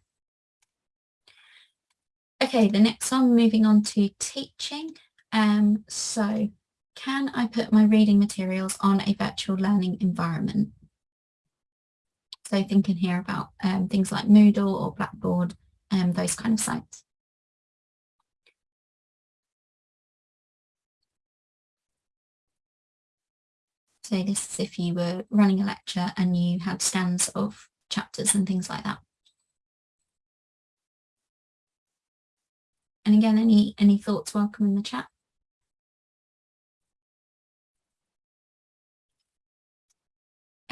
Okay, the next one, moving on to teaching. Um, so can I put my reading materials on a virtual learning environment? So thinking here about um, things like Moodle or Blackboard, um, those kind of sites. So this is if you were running a lecture and you had scans of chapters and things like that. And again, any, any thoughts welcome in the chat.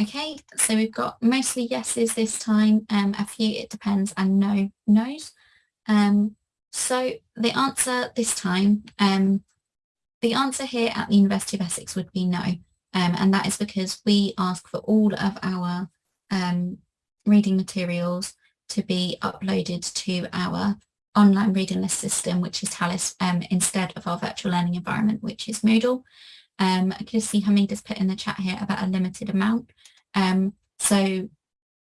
Okay, so we've got mostly yeses this time, um, a few it depends and no no's. Um, so the answer this time, um, the answer here at the University of Essex would be no. Um, and that is because we ask for all of our um, reading materials to be uploaded to our online reading list system, which is Talis, um, instead of our virtual learning environment, which is Moodle. Um, I can see Hamid has put in the chat here about a limited amount. Um, so,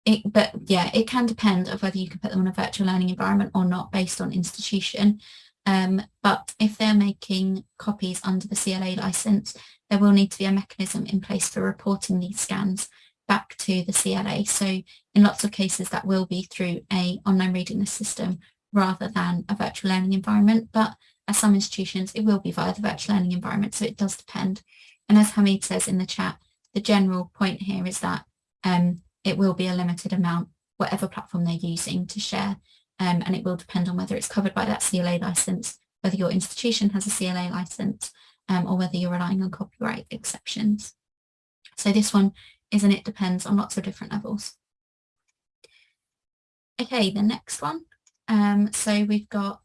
it, but yeah, it can depend of whether you can put them on a virtual learning environment or not based on institution. Um, but if they're making copies under the CLA license, there will need to be a mechanism in place for reporting these scans back to the CLA. So in lots of cases, that will be through a online reading list system rather than a virtual learning environment. But at some institutions, it will be via the virtual learning environment. So it does depend. And as Hamid says in the chat, the general point here is that um, it will be a limited amount, whatever platform they're using to share. Um, and it will depend on whether it's covered by that CLA license, whether your institution has a CLA license, um, or whether you're relying on copyright exceptions. So this one is and it depends on lots of different levels. Okay, the next one um, so we've got,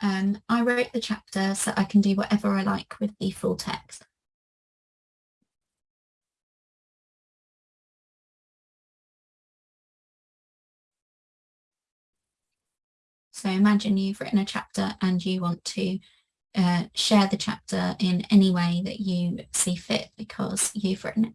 um, I wrote the chapter so I can do whatever I like with the full text. So imagine you've written a chapter and you want to uh, share the chapter in any way that you see fit because you've written it.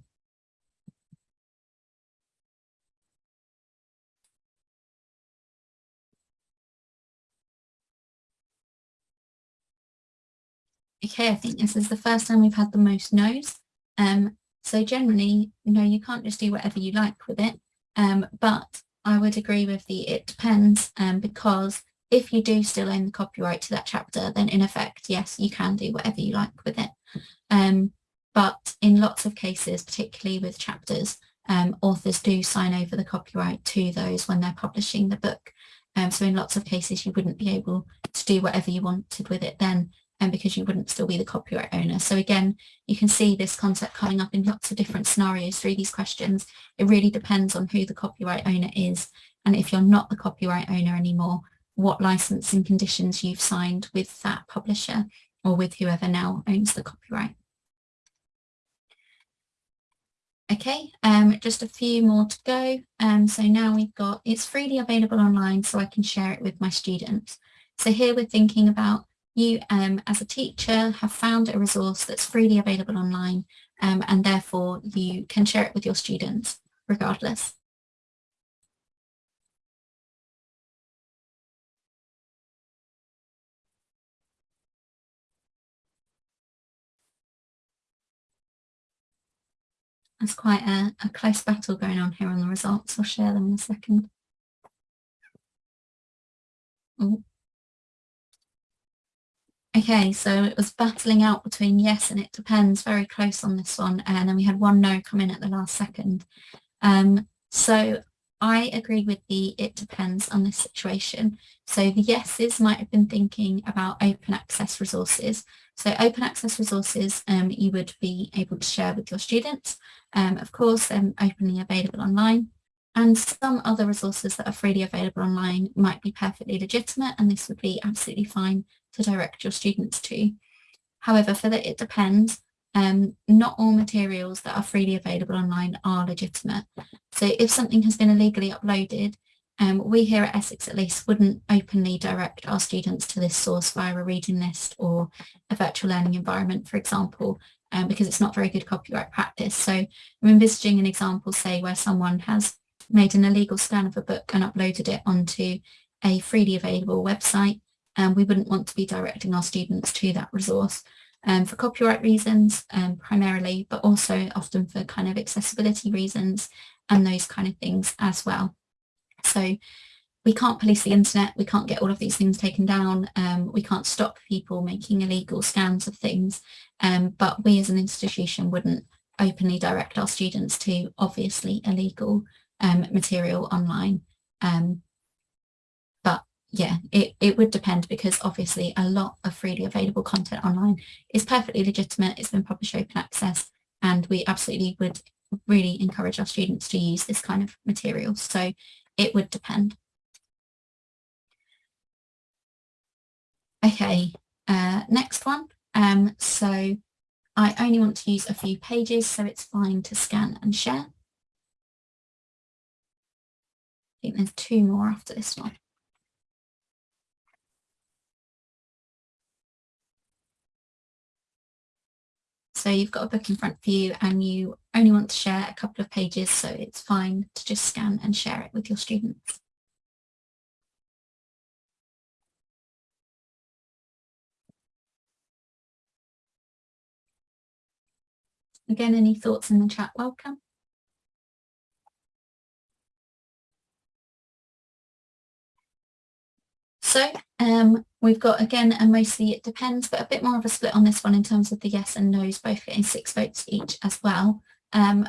Okay, I think this is the first time we've had the most no's. Um, so generally, no, you can't just do whatever you like with it. Um, but I would agree with the it depends um, because if you do still own the copyright to that chapter, then in effect, yes, you can do whatever you like with it. Um, but in lots of cases, particularly with chapters, um, authors do sign over the copyright to those when they're publishing the book. Um, so in lots of cases, you wouldn't be able to do whatever you wanted with it then and because you wouldn't still be the copyright owner. So again, you can see this concept coming up in lots of different scenarios through these questions. It really depends on who the copyright owner is. And if you're not the copyright owner anymore, what licensing conditions you've signed with that publisher or with whoever now owns the copyright. Okay, um, just a few more to go. Um, so now we've got, it's freely available online so I can share it with my students. So here we're thinking about you um, as a teacher have found a resource that's freely available online um, and therefore you can share it with your students regardless. There's quite a, a close battle going on here on the results. I'll share them in a second. Oh. Okay, so it was battling out between yes and it depends, very close on this one. And then we had one no come in at the last second. Um, so I agree with the it depends on this situation. So the yeses might have been thinking about open access resources. So open access resources um, you would be able to share with your students um, of course, they're openly available online. And some other resources that are freely available online might be perfectly legitimate and this would be absolutely fine to direct your students to. However, for that it depends, um, not all materials that are freely available online are legitimate. So if something has been illegally uploaded, um, we here at Essex at least wouldn't openly direct our students to this source via a reading list or a virtual learning environment, for example, um, because it's not very good copyright practice. So I'm envisaging an example, say, where someone has made an illegal scan of a book and uploaded it onto a freely available website. And we wouldn't want to be directing our students to that resource um, for copyright reasons um, primarily, but also often for kind of accessibility reasons and those kind of things as well. So we can't police the internet, we can't get all of these things taken down, um, we can't stop people making illegal scans of things, um, but we as an institution wouldn't openly direct our students to obviously illegal um, material online. Um, yeah, it, it would depend because obviously a lot of freely available content online is perfectly legitimate, it's been published open access, and we absolutely would really encourage our students to use this kind of material. So it would depend. Okay, uh, next one. Um, so I only want to use a few pages, so it's fine to scan and share. I think there's two more after this one. So you've got a book in front of you and you only want to share a couple of pages, so it's fine to just scan and share it with your students. Again, any thoughts in the chat, welcome. So um, we've got again and mostly it depends, but a bit more of a split on this one in terms of the yes and no's, both getting six votes each as well. Um,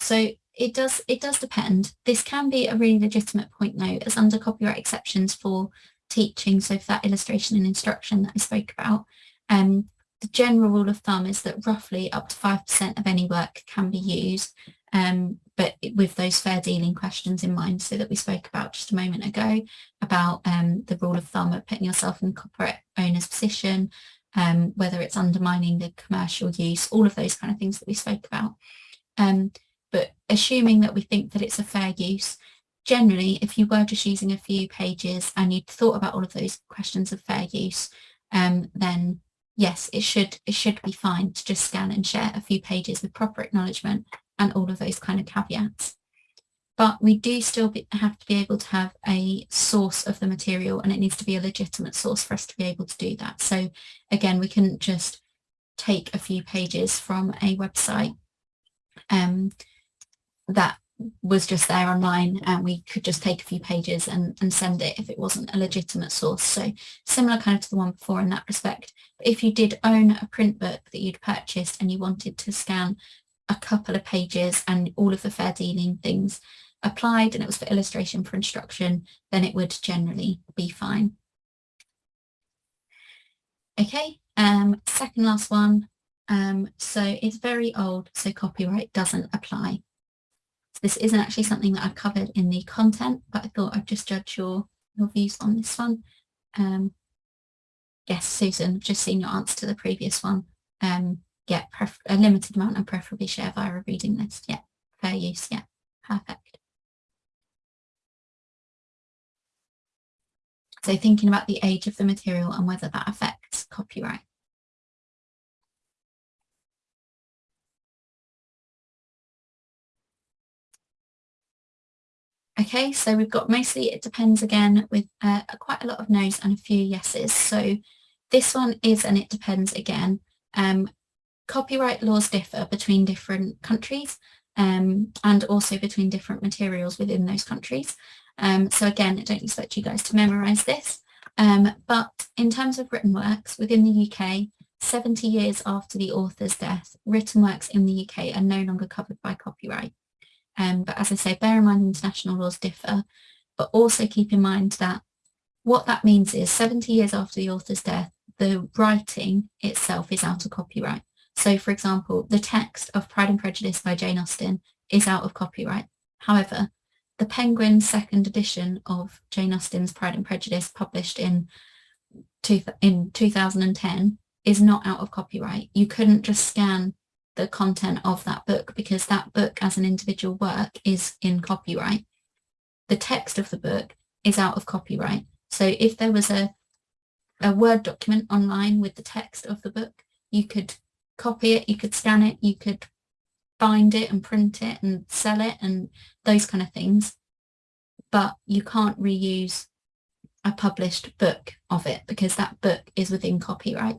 so it does it does depend. This can be a really legitimate point though, as under copyright exceptions for teaching. So for that illustration and instruction that I spoke about, um, the general rule of thumb is that roughly up to 5% of any work can be used, um, but with those fair dealing questions in mind, so that we spoke about just a moment ago, about um, the rule of thumb of putting yourself in copyright owner's position, um, whether it's undermining the commercial use, all of those kind of things that we spoke about. Um, but assuming that we think that it's a fair use, generally, if you were just using a few pages and you'd thought about all of those questions of fair use, um, then yes, it should it should be fine to just scan and share a few pages with proper acknowledgement and all of those kind of caveats. But we do still be, have to be able to have a source of the material and it needs to be a legitimate source for us to be able to do that. So again, we couldn't just take a few pages from a website um, that was just there online and we could just take a few pages and, and send it if it wasn't a legitimate source. So similar kind of to the one before in that respect. If you did own a print book that you'd purchased and you wanted to scan a couple of pages and all of the fair dealing things applied and it was for illustration for instruction, then it would generally be fine. Okay, um, second last one. Um, so it's very old, so copyright doesn't apply. So this isn't actually something that I've covered in the content, but I thought I'd just judge your, your views on this one. Um, yes, Susan, I've just seen your answer to the previous one. Um, yeah, a limited amount and preferably share via a reading list. Yeah, fair use. Yeah, perfect. So thinking about the age of the material and whether that affects copyright. Okay, so we've got mostly it depends again with uh, quite a lot of no's and a few yeses. So this one is and it depends again. Um, copyright laws differ between different countries um, and also between different materials within those countries. Um, so again, I don't expect you guys to memorise this, um, but in terms of written works within the UK, 70 years after the author's death, written works in the UK are no longer covered by copyright. Um, but as I say, bear in mind international laws differ, but also keep in mind that what that means is 70 years after the author's death, the writing itself is out of copyright. So for example, the text of Pride and Prejudice by Jane Austen is out of copyright. However, the Penguin second edition of Jane Austen's Pride and Prejudice published in, two, in 2010 is not out of copyright. You couldn't just scan the content of that book because that book as an individual work is in copyright. The text of the book is out of copyright. So if there was a, a Word document online with the text of the book, you could copy it, you could scan it, you could bind it and print it and sell it and those kind of things. But you can't reuse a published book of it because that book is within copyright.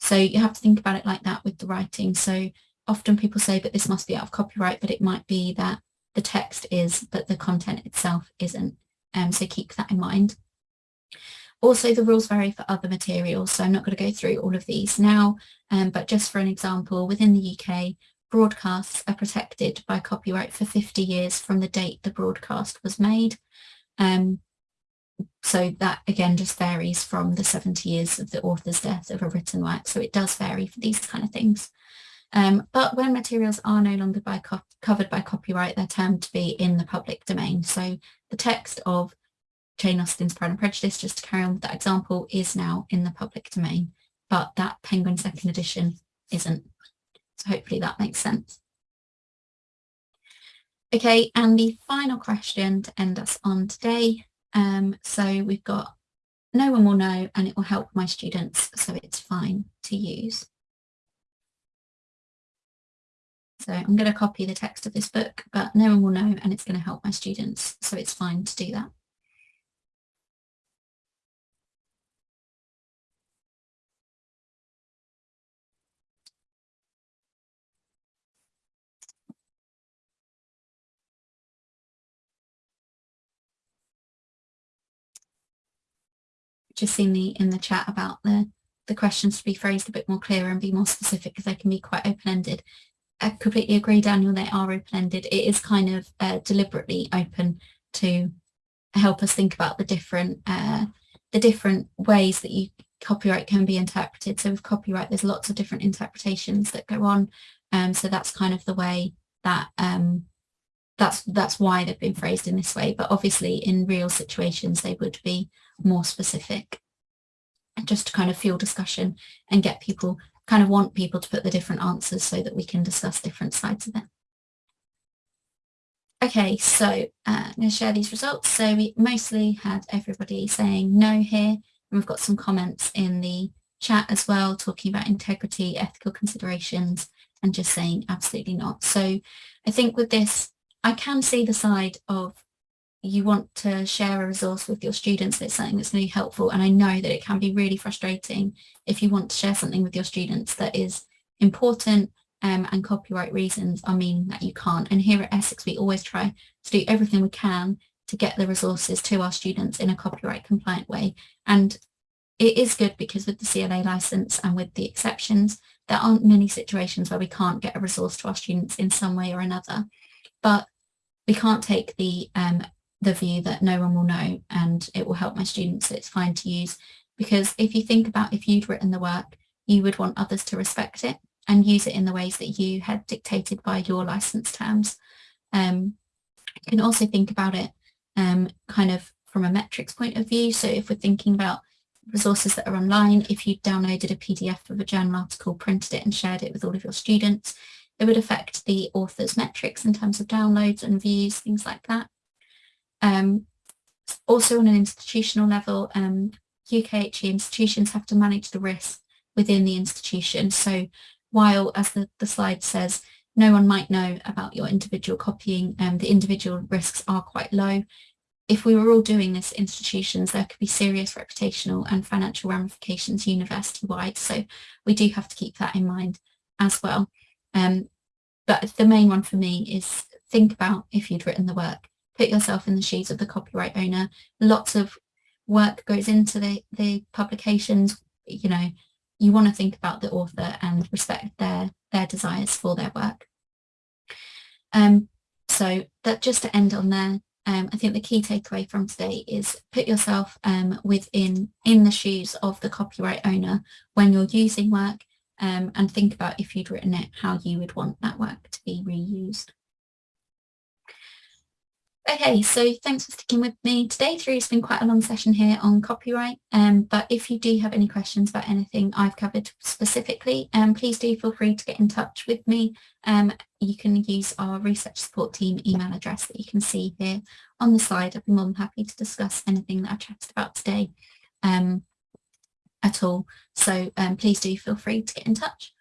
So you have to think about it like that with the writing. So often people say, but this must be out of copyright, but it might be that the text is, but the content itself isn't. Um, so keep that in mind. Also, the rules vary for other materials, so I'm not going to go through all of these now, um, but just for an example, within the UK, broadcasts are protected by copyright for 50 years from the date the broadcast was made. Um, so that again just varies from the 70 years of the author's death of a written work, so it does vary for these kind of things. Um, but when materials are no longer by covered by copyright, they're termed to be in the public domain. So the text of Jane Austen's Pride and Prejudice, just to carry on with that example, is now in the public domain, but that Penguin second edition isn't. So hopefully that makes sense. Okay, and the final question to end us on today. Um, so we've got no one will know and it will help my students, so it's fine to use. So I'm going to copy the text of this book, but no one will know and it's going to help my students. So it's fine to do that. Just seen the in the chat about the the questions to be phrased a bit more clear and be more specific because they can be quite open-ended. I completely agree, Daniel, they are open-ended. It is kind of uh, deliberately open to help us think about the different uh, the different ways that you copyright can be interpreted. So with copyright, there's lots of different interpretations that go on. Um, so that's kind of the way that um, that's that's why they've been phrased in this way. But obviously, in real situations, they would be more specific, just to kind of fuel discussion and get people kind of want people to put the different answers so that we can discuss different sides of it. Okay, so uh, I'm going to share these results. So we mostly had everybody saying no here, and we've got some comments in the chat as well, talking about integrity, ethical considerations, and just saying absolutely not. So I think with this, I can see the side of you want to share a resource with your students that's something that's really helpful. And I know that it can be really frustrating if you want to share something with your students that is important um, and copyright reasons I mean that you can't. And here at Essex we always try to do everything we can to get the resources to our students in a copyright compliant way. And it is good because with the CLA license and with the exceptions, there aren't many situations where we can't get a resource to our students in some way or another. But we can't take the um, the view that no one will know and it will help my students, it's fine to use. Because if you think about if you'd written the work, you would want others to respect it and use it in the ways that you had dictated by your license terms. Um, you can also think about it um, kind of from a metrics point of view. So if we're thinking about resources that are online, if you downloaded a PDF of a journal article, printed it and shared it with all of your students, it would affect the author's metrics in terms of downloads and views, things like that. Um, also on an institutional level, um, UKHE institutions have to manage the risk within the institution. So while, as the, the slide says, no one might know about your individual copying, um, the individual risks are quite low. If we were all doing this institutions, there could be serious reputational and financial ramifications university-wide. So we do have to keep that in mind as well. Um, but the main one for me is think about if you'd written the work, put yourself in the shoes of the copyright owner. Lots of work goes into the, the publications, you know, you want to think about the author and respect their, their desires for their work. Um, so that just to end on there, um, I think the key takeaway from today is put yourself um, within in the shoes of the copyright owner when you're using work um, and think about if you'd written it, how you would want that work to be reused. Okay, so thanks for sticking with me today through. It's been quite a long session here on copyright, um, but if you do have any questions about anything I've covered specifically, um, please do feel free to get in touch with me. Um, you can use our research support team email address that you can see here on the slide. I'd be more than happy to discuss anything that I've chatted about today um, at all. So um, please do feel free to get in touch.